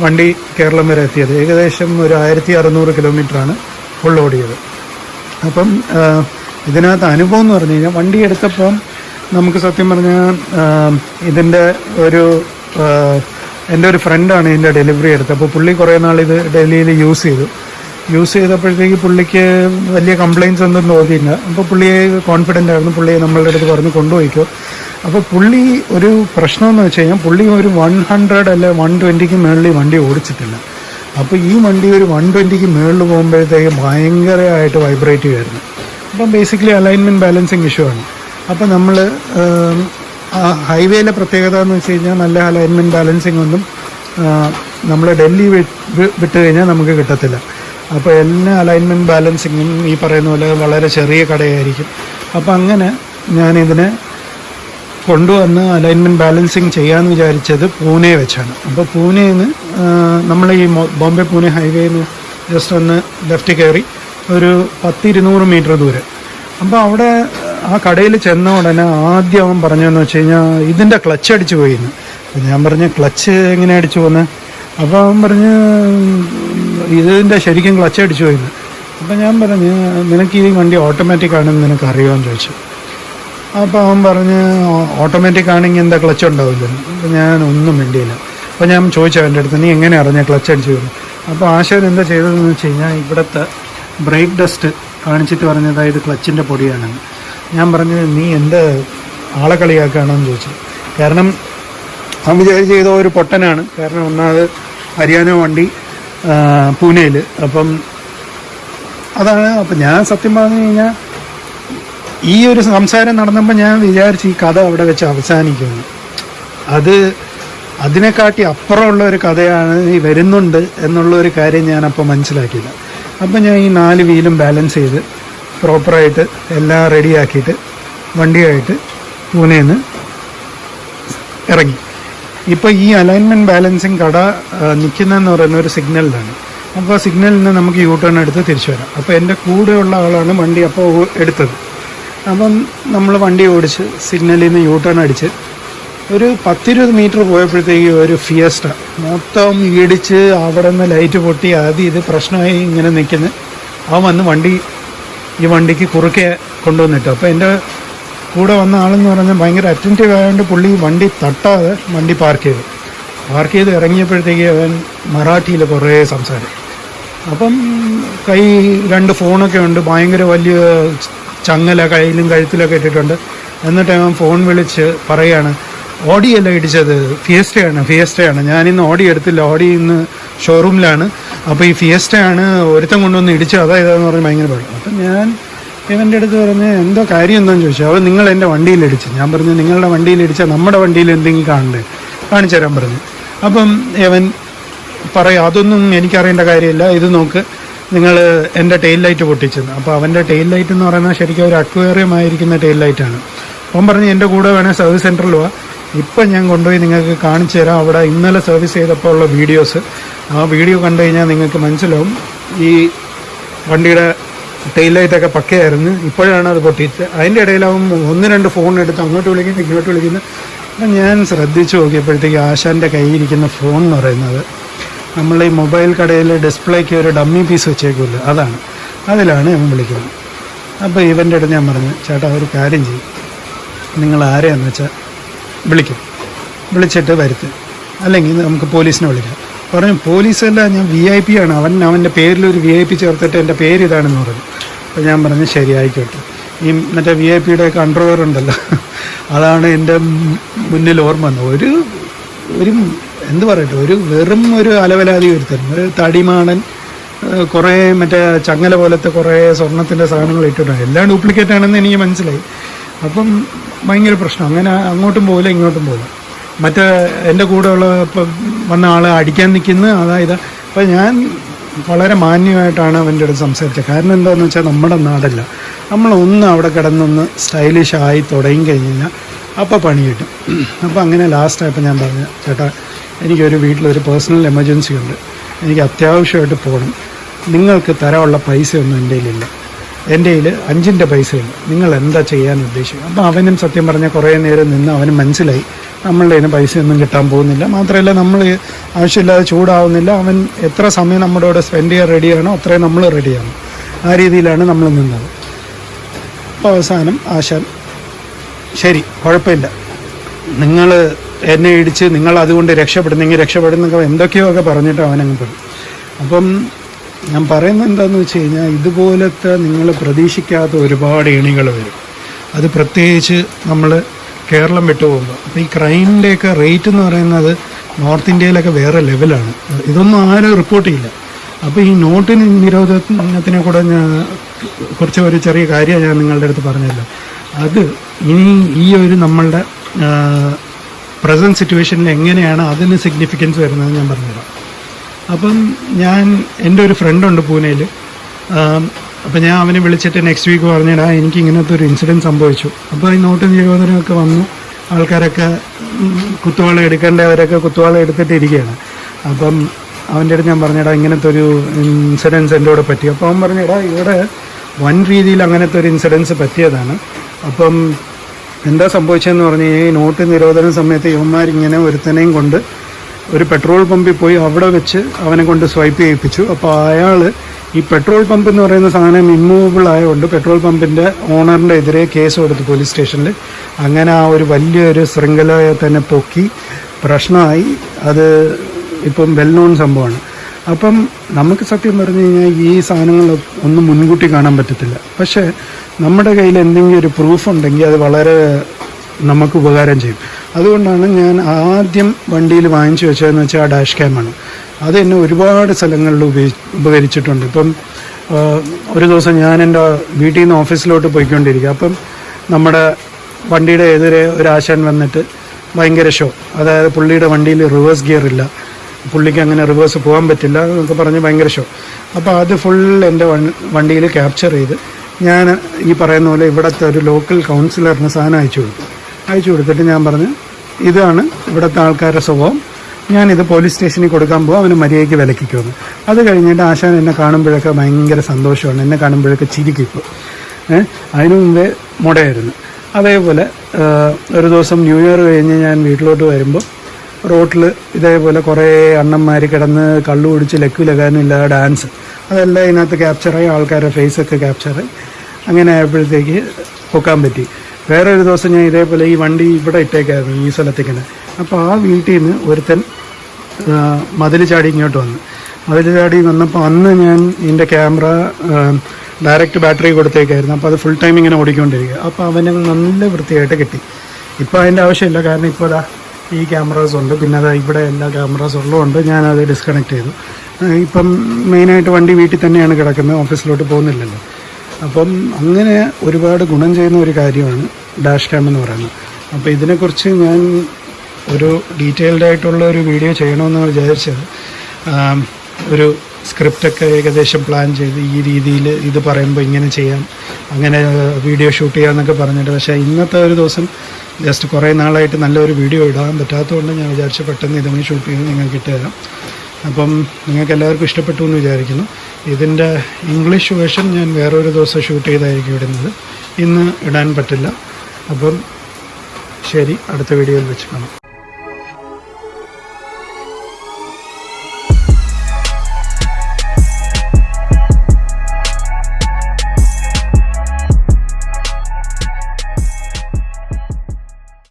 വണ്ടി കേരളം വരെ എത്തിയത്. ഏകദേശം ഒരു ആയിരത്തി അറുന്നൂറ് കിലോമീറ്ററാണ് ഫുൾ ഓടിയത്. അപ്പം ഇതിനകത്ത് അനുഭവം എന്ന് പറഞ്ഞു കഴിഞ്ഞാൽ വണ്ടി എടുത്തപ്പം നമുക്ക് സത്യം പറഞ്ഞാൽ ഇതിന്റെ ഒരു എന്റെ ഒരു ഫ്രണ്ടാണ് ഇതിന്റെ ഡെലിവറി എടുത്തത്. അപ്പോൾ പുള്ളി കുറേ നാൾ ഇത് ഡൽഹിയിൽ യൂസ് ചെയ്തു. യൂസ് ചെയ്തപ്പോഴത്തേക്ക് പുള്ളിക്ക് വലിയ കംപ്ലയിൻസ് ഒന്നും തോന്നിയില്ല. അപ്പോൾ പുള്ളിയെ കോൺഫിഡന്റ് ആയിരുന്നു. പുള്ളിയെ നമ്മളുടെ അടുത്ത് പറഞ്ഞ് കൊണ്ടുപോയിക്കോ. അപ്പോൾ പുള്ളി ഒരു പ്രശ്നമെന്ന് വെച്ച് കഴിഞ്ഞാൽ പുള്ളി ഒരു വൺ ഹൺഡ്രഡ് അല്ലെ വൺ ട്വന്റിക്ക് മുകളിൽ വണ്ടി ഓടിച്ചിട്ടില്ല. അപ്പോൾ ഈ വണ്ടി ഒരു വൺ ട്വന്റിക്ക് മുകളിൽ പോകുമ്പോഴത്തേക്ക് ഭയങ്കരമായിട്ട് വൈബ്രേറ്റ് ചെയ്യുമായിരുന്നു അപ്പം ബേസിക്കലി അലൈൻമെന്റ് ബാലൻസിങ് ഇഷ്യൂ ആണ്. അപ്പോൾ നമ്മൾ ഹൈവേയിലെ പ്രത്യേകത എന്ന് വെച്ച് കഴിഞ്ഞാൽ നല്ല അലൈൻമെന്റ് ബാലൻസിങ് ഒന്നും നമ്മൾ ഡൽഹി വിട്ട് കഴിഞ്ഞാൽ നമുക്ക് കിട്ടത്തില്ല. അപ്പോൾ എല്ലാ അലൈൻമെന്റ് ബാലൻസിങ്ങും ഈ പറയുന്ന പോലെ വളരെ ചെറിയ കടയായിരിക്കും. അപ്പോൾ അങ്ങനെ ഞാനിതിനെ കൊണ്ടുവന്ന് അലൈൻമെന്റ് ബാലൻസിങ് ചെയ്യാമെന്ന് വിചാരിച്ചത് പൂനെ വെച്ചാണ്. അപ്പോൾ പൂനെയിൽ നിന്ന് നമ്മൾ ഈ ബോംബെ പൂനെ ഹൈവേയിൽ നിന്ന് ജസ്റ്റ് ഒന്ന് ലെഫ്റ്റ് കയറി ഒരു പത്തിരുന്നൂറ് മീറ്റർ ദൂരെ. അപ്പോൾ അവിടെ ആ കടയിൽ ചെന്ന ഉടനെ ആദ്യം അവൻ പറഞ്ഞതെന്ന് വെച്ച് കഴിഞ്ഞാൽ ഇതിന്റെ ക്ലച്ച് അടിച്ചു പോയിന്ന് അപ്പം ഞാൻ പറഞ്ഞ് ക്ലച്ച് എങ്ങനെ അടിച്ചു പോന്നെ? അപ്പോൾ അവൻ പറഞ്ഞ് ഇതിന്റെ ശരിക്കും ക്ലച്ച് അടിച്ചു പോയിന്ന് അപ്പം ഞാൻ പറഞ്ഞ് നിനക്ക് ഈ വണ്ടി ഓട്ടോമാറ്റിക് ആണെന്ന് നിനക്ക് അറിയുമെന്ന് ചോദിച്ചു. അപ്പോൾ അവൻ പറഞ്ഞ് ഓട്ടോമാറ്റിക് ആണെങ്കിൽ എന്താ ക്ലച്ച് ഉണ്ടാവില്ല അപ്പം ഞാൻ ഒന്നും വേണ്ടിയില്ല അപ്പോൾ ഞാൻ ചോദിച്ചു അവന്റെ അടുത്ത് നീ എങ്ങനെ അറിഞ്ഞ ക്ലച്ച് അടിച്ചു പോയി അപ്പോൾ ആശാൻ എന്താ ചെയ്തതെന്ന് വെച്ച് കഴിഞ്ഞാൽ ഇവിടുത്തെ ബ്രേക്ക് ഡസ്റ്റ് കാണിച്ചിട്ട് പറഞ്ഞതായത് ക്ലച്ചിന്റെ പൊടിയാണെന്ന്. ഞാൻ പറഞ്ഞു നീ എന്ത് ആളെ കളിയാക്കുകയാണെന്ന് ചോദിച്ചു. കാരണം വിചാരിച്ച് ചെയ്ത ഒരു പൊട്ടനാണ്. കാരണം ഒന്നാമത് ഹരിയാന വണ്ടി പൂനെയിൽ അപ്പം അതാണ് അപ്പം ഞാൻ സത്യം പറഞ്ഞു കഴിഞ്ഞാൽ ഈ ഒരു സംസാരം നടന്നപ്പോൾ ഞാൻ വിചാരിച്ചു ഈ കഥ അവിടെ വെച്ച് അവസാനിക്കുന്നു. അത് അതിനെക്കാട്ടി അപ്പുറമുള്ള ഒരു കഥയാണ് ഈ വരുന്നുണ്ട് എന്നുള്ള ഒരു കാര്യം ഞാൻ അപ്പോൾ മനസ്സിലാക്കിയില്ല. അപ്പം ഞാൻ ഈ നാല് വീലും ബാലൻസ് ചെയ്ത് പ്രോപ്പറായിട്ട് എല്ലാം റെഡിയാക്കിയിട്ട് വണ്ടിയായിട്ട് പൂനെയിൽ നിന്ന് ഇറങ്ങി. ഇപ്പോൾ ഈ അലൈൻമെന്റ് ബാലൻസിങ് കട നിൽക്കുന്നതെന്ന് പറയുന്ന ഒരു സിഗ്നലിലാണ് അപ്പോൾ ആ സിഗ്നലിൽ നിന്ന് നമുക്ക് യൂ ടേൺ എടുത്ത് തിരിച്ചു വരാം. അപ്പോൾ എന്റെ കൂടെയുള്ള ആളാണ് വണ്ടി അപ്പോൾ എടുത്തത്. അപ്പം നമ്മൾ വണ്ടി ഓടിച്ച് സിഗ്നലിൽ നിന്ന് യൂ ടേൺ അടിച്ച് ഒരു പത്തിരുപത് മീറ്റർ പോയപ്പോഴത്തേക്ക് ഒരു ഫിയസ്റ്റ മൊത്തം ഇടിച്ച് അവിടെ നിന്ന് ലൈറ്റ് പൊട്ടി ആദ്യം ഇത് പ്രശ്നമായി ഇങ്ങനെ നിൽക്കുന്നത് അവൻ വന്ന് വണ്ടി ഈ വണ്ടിക്ക് കുറുക്കെ കൊണ്ടുവന്നിട്ടു. അപ്പോൾ എന്റെ കൂടെ വന്ന ആളെന്ന് പറഞ്ഞാൽ ഭയങ്കര അറ്റന്റീവ് ആയതുകൊണ്ട് പുള്ളി വണ്ടി തട്ടാതെ വണ്ടി പാർക്ക് ചെയ്തു. പാർക്ക് ചെയ്ത് ഇറങ്ങിയപ്പോഴത്തേക്ക് അവൻ മറാഠിയിൽ കുറേ സംസാരം അപ്പം കൈ രണ്ട് ഫോണൊക്കെ ഉണ്ട്. ഭയങ്കര വലിയ ചങ്ങല കയ്യിലും കഴുത്തിലൊക്കെ ഇട്ടിട്ടുണ്ട്. എന്നിട്ട് അവൻ ഫോൺ വിളിച്ച് പറയാണ് ഓഡിയല്ല ഇടിച്ചത്? ഫിയസ്റ്റയാണ് ഫിയസ്റ്റയാണ് ഞാനിന്ന് ഓഡി എടുത്തില്ല. ഓഡി ഇന്ന് ഷോറൂമിലാണ് അപ്പോൾ ഈ ഫിയസ്റ്റയാണ് ഒരുത്തം കൊണ്ടുവന്ന് ഇടിച്ചു അതാ ഇതാന്ന് പറഞ്ഞ് ഭയങ്കര പാടും അപ്പം ഞാൻ ഇവന്റെ അടുത്ത് പറഞ്ഞ് എന്തോ കാര്യം എന്താണെന്ന് ചോദിച്ചു? അവൻ നിങ്ങൾ എന്റെ വണ്ടിയിൽ ഇടിച്ചു. ഞാൻ പറഞ്ഞു നിങ്ങളുടെ വണ്ടിയിൽ ഇടിച്ച നമ്മുടെ വണ്ടിയിൽ എന്തെങ്കിലും കാണണ്ടേ? കാണിച്ചു തരാൻ പറഞ്ഞു. അപ്പം ഇവൻ പറയും അതൊന്നും എനിക്കറിയേണ്ട കാര്യമില്ല. ഇത് നോക്ക് നിങ്ങൾ എന്റെ ടെയിൽ ലൈറ്റ് പൊട്ടിച്ചെന്ന്. അപ്പോൾ അവന്റെ ടെയിൽ ലൈറ്റ് എന്ന് പറയുന്നത് ശരിക്കും ഒരു അക്വേറിയം ആയിരിക്കുന്ന ടെയിൽ ലൈറ്റാണ് അപ്പം പറഞ്ഞ് എന്റെ കൂടെ വേണേൽ സർവീസ് സെന്ററിൽ പോവാം ഇപ്പം ഞാൻ കൊണ്ടുപോയി നിങ്ങൾക്ക് കാണിച്ചു തരാം. അവിടെ ഇന്നലെ സർവീസ് ചെയ്തപ്പോൾ ഉള്ള വീഡിയോസ് ആ വീഡിയോ കണ്ടു കഴിഞ്ഞാൽ നിങ്ങൾക്ക് മനസ്സിലാവും. ഈ വണ്ടിയുടെ ടെയിൽ ലൈറ്റൊക്കെ പക്കയായിരുന്നു. ഇപ്പോഴാണ് അത് പൊട്ടിയിട്ട് അതിന്റെ ഇടയിലാവും ഒന്ന് രണ്ട് ഫോൺ എടുത്ത് അങ്ങോട്ട് വിളിക്കുന്നു ഇങ്ങോട്ട് വിളിക്കുന്നു. അപ്പം ഞാൻ ശ്രദ്ധിച്ചു നോക്കിയപ്പോഴത്തേക്ക് ആശാന്റെ കയ്യിരിക്കുന്ന ഫോൺ എന്ന് പറയുന്നത് നമ്മൾ ഈ മൊബൈൽ കടയിൽ ഡിസ്പ്ലേക്ക് ഒരു ഡമ്മി പീസ് വെച്ചേക്കുമല്ലോ അതാണ്. അതിലാണ് ഇവൻ വിളിക്കുന്നത്. അപ്പോൾ ഇവന്റെ അടുത്ത് ഞാൻ പറഞ്ഞു ചേട്ടാ ഒരു കാര്യം ചെയ്യും. നിങ്ങൾ ആരെയാണെന്ന് വെച്ചാൽ വിളിക്കും. വിളിച്ചിട്ട് വരുത്ത്. അല്ലെങ്കിൽ നമുക്ക് പോലീസിനെ വിളിക്കാം. പറഞ്ഞു പോലീസല്ല ഞാൻ വി ഐ പി ആണ്. അവൻ അവന്റെ പേരിൽ ഒരു വി ഐ പി ചേർത്തിട്ട് എന്റെ പേര് ഇതാണെന്ന് പറഞ്ഞു. അപ്പോൾ ഞാൻ പറഞ്ഞു ശരി ആയിക്കോട്ടെ. ഈ മറ്റേ വി ഐ പിയുടെ കൺട്രോവർ ഉണ്ടല്ലോ. അതാണ് എന്റെ മുന്നിൽ ഓർമ്മ വന്നത്. ഒരു ഒരു എന്ത് പറയട്ടെ ഒരു വെറും ഒരു അലവലാതി ഒരുത്തൻ ഒരു തടിമാണൻ കുറേ മറ്റേ ചങ്ങല പോലത്തെ കുറേ സ്വർണത്തിന്റെ സാധനങ്ങൾ ഇട്ടിട്ടുണ്ട്. എല്ലാം ഡ്യൂപ്ലിക്കേറ്റ് ആണെന്ന് എനിക്ക് മനസ്സിലായി. അപ്പം ഭയങ്കര പ്രശ്നം. അങ്ങനെ അങ്ങോട്ടും പോകില്ല ഇങ്ങോട്ടും പോകില്ല മറ്റേ എന്റെ കൂടെ ഉള്ള ഇപ്പം വന്ന ആൾ അടിക്കാൻ നിൽക്കുന്ന അതായത് അപ്പോൾ ഞാൻ വളരെ മാന്യമായിട്ടാണ് അവന്റെ അടുത്ത് സംസാരിച്ചത്. കാരണം എന്താണെന്ന് വെച്ചാൽ നമ്മുടെ നാടല്ല. നമ്മളൊന്ന് അവിടെ കിടന്നൊന്ന് സ്റ്റൈലിഷ് ആയി തുടങ്ങി കഴിഞ്ഞ് കഴിഞ്ഞാൽ അപ്പോൾ പണി കിട്ടും. അപ്പോൾ അങ്ങനെ ലാസ്റ്റായപ്പോൾ ഞാൻ പറഞ്ഞു ചേട്ടാ എനിക്കൊരു വീട്ടിലൊരു പേഴ്സണൽ എമർജൻസി ഉണ്ട്. എനിക്ക് അത്യാവശ്യമായിട്ട് പോകണം. നിങ്ങൾക്ക് തരാനുള്ള പൈസയൊന്നും എന്റെ കയ്യിലില്ല. എന്റെ കയ്യിൽ അഞ്ചിന്റെ പൈസയില്ല നിങ്ങൾ എന്താ ചെയ്യാൻ ഉദ്ദേശിക്കും അപ്പോൾ അവനും സത്യം പറഞ്ഞാൽ കുറേ നേരം നിന്ന് അവന് മനസ്സിലായി. നമ്മളുടെ കയ്യിൽ ഒന്നും കിട്ടാൻ പോകുന്നില്ല. മാത്രമല്ല നമ്മൾ ആവശ്യമില്ലാതെ ചൂടാവുന്നില്ല. അവൻ എത്ര സമയം നമ്മുടെ കൂടെ സ്പെൻഡ് ചെയ്യാൻ റെഡിയാണോ അത്രയും നമ്മൾ റെഡിയാണ് ആ രീതിയിലാണ് നമ്മൾ നിന്നത്. അപ്പോൾ അവസാനം ആശാൻ ശരി കുഴപ്പമില്ല. നിങ്ങൾ എന്നെ ഇടിച്ച് നിങ്ങൾ അതുകൊണ്ട് രക്ഷപ്പെടുന്നെങ്കിൽ രക്ഷപ്പെടുന്നൊക്കെ എന്തൊക്കെയോ ഒക്കെ പറഞ്ഞിട്ട് അവനങ്ങ് പോയി. അപ്പം ഞാൻ പറയുന്നത് എന്താണെന്ന് വെച്ച് കഴിഞ്ഞാൽ ഇതുപോലത്തെ നിങ്ങൾ പ്രതീക്ഷിക്കാത്ത ഒരുപാട് ഇണികൾ വരും. അത് പ്രത്യേകിച്ച് നമ്മൾ കേരളം വിട്ടു പോകുമ്പോൾ അപ്പോൾ ഈ ക്രൈമിന്റെയൊക്കെ റേറ്റ് എന്ന് പറയുന്നത് നോർത്ത് ഇന്ത്യയിലൊക്കെ വേറെ ലെവലാണ്. ഇതൊന്നും ആരും റിപ്പോർട്ട് ചെയ്യില്ല. അപ്പോൾ ഈ നോട്ടിന് നിരോധനത്തിനെ കൂടെ ഞാൻ കുറച്ച് ഒരു ചെറിയ കാര്യം ഞാൻ നിങ്ങളുടെ അടുത്ത് പറഞ്ഞല്ലോ. അത് ഇനി ഈ ഒരു നമ്മളുടെ പ്രസന്റ് സിറ്റുവേഷനിൽ എങ്ങനെയാണ് അതിന് സിഗ്നിഫിക്കൻസ് വരുന്നത് ഞാൻ പറഞ്ഞുതരാം. അപ്പം ഞാൻ എന്റെ ഒരു ഫ്രണ്ടുണ്ട് പൂനെയിൽ അപ്പം ഞാൻ അവനെ വിളിച്ചിട്ട് നെക്സ്റ്റ് വീക്ക് പറഞ്ഞിടാ എനിക്ക് ഇങ്ങനത്തെ ഒരു ഇൻസിഡന്റ് സംഭവിച്ചു. അപ്പോൾ ഈ നോട്ട് നിരോധനമൊക്കെ വന്നു. ആൾക്കാരൊക്കെ കുത്തുവാള എടുക്കേണ്ടവരൊക്കെ കുത്തുവാള എടുത്തിട്ട് ഇരിക്കുകയാണ്. അപ്പം അവന്റെ അടുത്ത് ഞാൻ പറഞ്ഞിടാ ഇങ്ങനത്തെ ഒരു ഇൻസിഡൻസ് എന്റെ കൂടെ പറ്റി. അപ്പോൾ അവൻ പറഞ്ഞിടാ ഇവിടെ വൻ രീതിയിൽ അങ്ങനത്തെ ഒരു ഇൻസിഡൻസ് പറ്റിയതാണ്. അപ്പം എന്താ സംഭവിച്ചതെന്ന് പറഞ്ഞു കഴിഞ്ഞാൽ ഈ നോട്ട് നിരോധന സമയത്ത് യുവന്മാരിങ്ങനെ ഒരുത്തനെയും കൊണ്ട് ഒരു പെട്രോൾ പമ്പിൽ പോയി അവിടെ വെച്ച് അവനെ കൊണ്ട് സ്വൈപ്പ് ചെയ്യിപ്പിച്ചു. അപ്പോൾ അയാൾ ഈ പെട്രോൾ പമ്പ് എന്ന് പറയുന്ന സാധനം ഇമ്മൂവബിൾ ആയതുകൊണ്ട് പെട്രോൾ പമ്പിന്റെ ഓണറിന്റെ എതിരെ കേസ് കൊടുത്തു പോലീസ് സ്റ്റേഷനിൽ അങ്ങനെ ആ ഒരു വലിയൊരു ശൃംഖലയെ തന്നെ പൊക്കി പ്രശ്നമായി. അത് ഇപ്പം വെൽ നോൺ സംഭവമാണ്. അപ്പം നമുക്ക് സത്യം പറഞ്ഞു കഴിഞ്ഞാൽ ഈ സാധനങ്ങൾ ഒന്നും മുൻകൂട്ടി കാണാൻ പറ്റത്തില്ല. പക്ഷേ നമ്മുടെ കയ്യിൽ എന്തെങ്കിലും ഒരു പ്രൂഫ് ഉണ്ടെങ്കിൽ അത് വളരെ നമുക്ക് ഉപകാരം ചെയ്യും. അതുകൊണ്ടാണ് ഞാൻ ആദ്യം വണ്ടിയിൽ വാങ്ങിച്ചു വെച്ചതെന്ന് വെച്ചാൽ ആ ഡാഷ് ക്യാമാണ് അത് എന്നെ ഒരുപാട് സ്ഥലങ്ങളിൽ ഉപയോഗി ഉപകരിച്ചിട്ടുണ്ട്. ഇപ്പം ഒരു ദിവസം ഞാൻ എന്റെ വീട്ടിൽ നിന്ന് ഓഫീസിലോട്ട് പോയിക്കൊണ്ടിരിക്കുക. അപ്പം നമ്മുടെ വണ്ടിയുടെ എതിരെ ഒരു ആശാൻ വന്നിട്ട് ഭയങ്കര ഷോ അതായത് പുള്ളിയുടെ വണ്ടിയിൽ റിവേഴ്സ് ഗിയർ ഇല്ല. പുള്ളിക്ക് അങ്ങനെ റിവേഴ്സ് പോകാൻ പറ്റില്ല എന്നൊക്കെ പറഞ്ഞ് ഭയങ്കര ഷോ അപ്പോൾ അത് ഫുൾ എന്റെ വണ്ടിയിൽ ക്യാപ്ചർ ചെയ്ത് ഞാൻ ഈ പറയുന്ന പോലെ ഇവിടുത്തെ ഒരു ലോക്കൽ കൗൺസിലറിന് സാധനം അയച്ചു കൊടുത്തു. അയച്ചു കൊടുത്തിട്ട് ഞാൻ പറഞ്ഞു ഇതാണ് ഇവിടുത്തെ ആൾക്കാരുടെ സ്വഭാവം. ഞാനിത് പോലീസ് സ്റ്റേഷനിൽ കൊടുക്കാൻ പോകും അവന് മര്യാദയ്ക്ക് വിലക്കിക്കുമെന്ന് അത് കഴിഞ്ഞിട്ട് ആശാൻ എന്നെ കാണുമ്പോഴൊക്കെ ഭയങ്കര സന്തോഷമാണ്. എന്നെ കാണുമ്പോഴൊക്കെ ചിരിക്കിപ്പോൾ ഏഹ് അതിനു മുമ്പേ മുടയായിരുന്നു. അതേപോലെ ഒരു ദിവസം ന്യൂ ഇയർ കഴിഞ്ഞ് ഞാൻ വീട്ടിലോട്ട് വരുമ്പോൾ റോട്ടിൽ ഇതേപോലെ കുറേ അണ്ണന്മാർ കിടന്ന് കള്ളു കുടിച്ച് ലക്കു ലകാനില്ല ഡാൻസ് അതെല്ലാം ഇതിനകത്ത് ക്യാപ്ചറായി ആൾക്കാരുടെ ഫേസൊക്കെ ക്യാപ്ചറായി അങ്ങനെ ആയപ്പോഴത്തേക്ക് പൊക്കാൻ പറ്റി. വേറെ ഒരു ദിവസം ഞാൻ ഇതേപോലെ ഈ വണ്ടി ഇവിടെ ഇട്ടേക്കായിരുന്നു ഈ സ്ഥലത്തേക്കാണ് അപ്പോൾ ആ വീട്ടിൽ നിന്ന് ഒരുത്തൻ മതിൽ ചാടി ഇങ്ങോട്ട് വന്നു. മതിൽ ചാടി വന്നപ്പോൾ അന്ന് ഞാൻ എന്റെ ക്യാമറ ഡയറക്റ്റ് ബാറ്ററി കൊടുത്തേക്കായിരുന്നു. അപ്പോൾ അത് ഫുൾ ടൈം ഇങ്ങനെ ഓടിക്കൊണ്ടിരിക്കുക. അപ്പോൾ അവന് നല്ല വൃത്തിയായിട്ട് കിട്ടി. ഇപ്പോൾ അതിന്റെ ആവശ്യമില്ല. കാരണം ഇപ്പോൾ അതാ ഈ ക്യാമറാസ് ഉണ്ട്. പിന്നെ അതാ ഇവിടെ എല്ലാ ക്യാമറാസ് ഉള്ളതുകൊണ്ട് ഞാനത് ഡിസ്കണക്ട് ചെയ്തു. ഇപ്പം മെയിനായിട്ട് വണ്ടി വീട്ടിൽ തന്നെയാണ് കിടക്കുന്നത്. ഓഫീസിലോട്ട് പോകുന്നില്ലല്ലോ. അപ്പം അങ്ങനെ ഒരുപാട് ഗുണം ചെയ്യുന്ന ഒരു കാര്യമാണ് ഡാഷ് ക്യാം എന്ന് പറയുന്നത്. അപ്പോൾ ഇതിനെക്കുറിച്ച് ഞാൻ ഒരു ഡീറ്റെയിൽഡ് ആയിട്ടുള്ള ഒരു വീഡിയോ ചെയ്യണമെന്ന് വിചാരിച്ചത്. ഒരു സ്ക്രിപ്റ്റൊക്കെ ഏകദേശം പ്ലാൻ ചെയ്ത് ഈ രീതിയിൽ ഇത് പറയുമ്പോൾ ഇങ്ങനെ ചെയ്യാം അങ്ങനെ വീഡിയോ ഷൂട്ട് ചെയ്യാമെന്നൊക്കെ പറഞ്ഞിട്ട്. പക്ഷേ ഇന്നത്തെ ഒരു ദിവസം ജസ്റ്റ് കുറേ നാളായിട്ട് നല്ലൊരു വീഡിയോ ഇടാൻ പറ്റാത്തതുകൊണ്ട് ഞാൻ വിചാരിച്ചു പെട്ടെന്ന് ഇതങ്ങ് ഷൂട്ട് ചെയ്ത് നിങ്ങൾക്ക് ഇട്ടുതരാം അപ്പം നിങ്ങൾക്ക് എല്ലാവർക്കും ഇഷ്ടപ്പെട്ടു എന്ന് വിചാരിക്കുന്നു. ഇതിന്റെ ഇംഗ്ലീഷ് വേർഷൻ ഞാൻ വേറൊരു ദിവസം ഷൂട്ട് ചെയ്തായിരിക്കും ഇടുന്നത് ഇന്ന് ഇടാൻ പറ്റില്ല. അപ്പം ശരി അടുത്ത വീഡിയോയിൽ വെച്ച് കാണാം.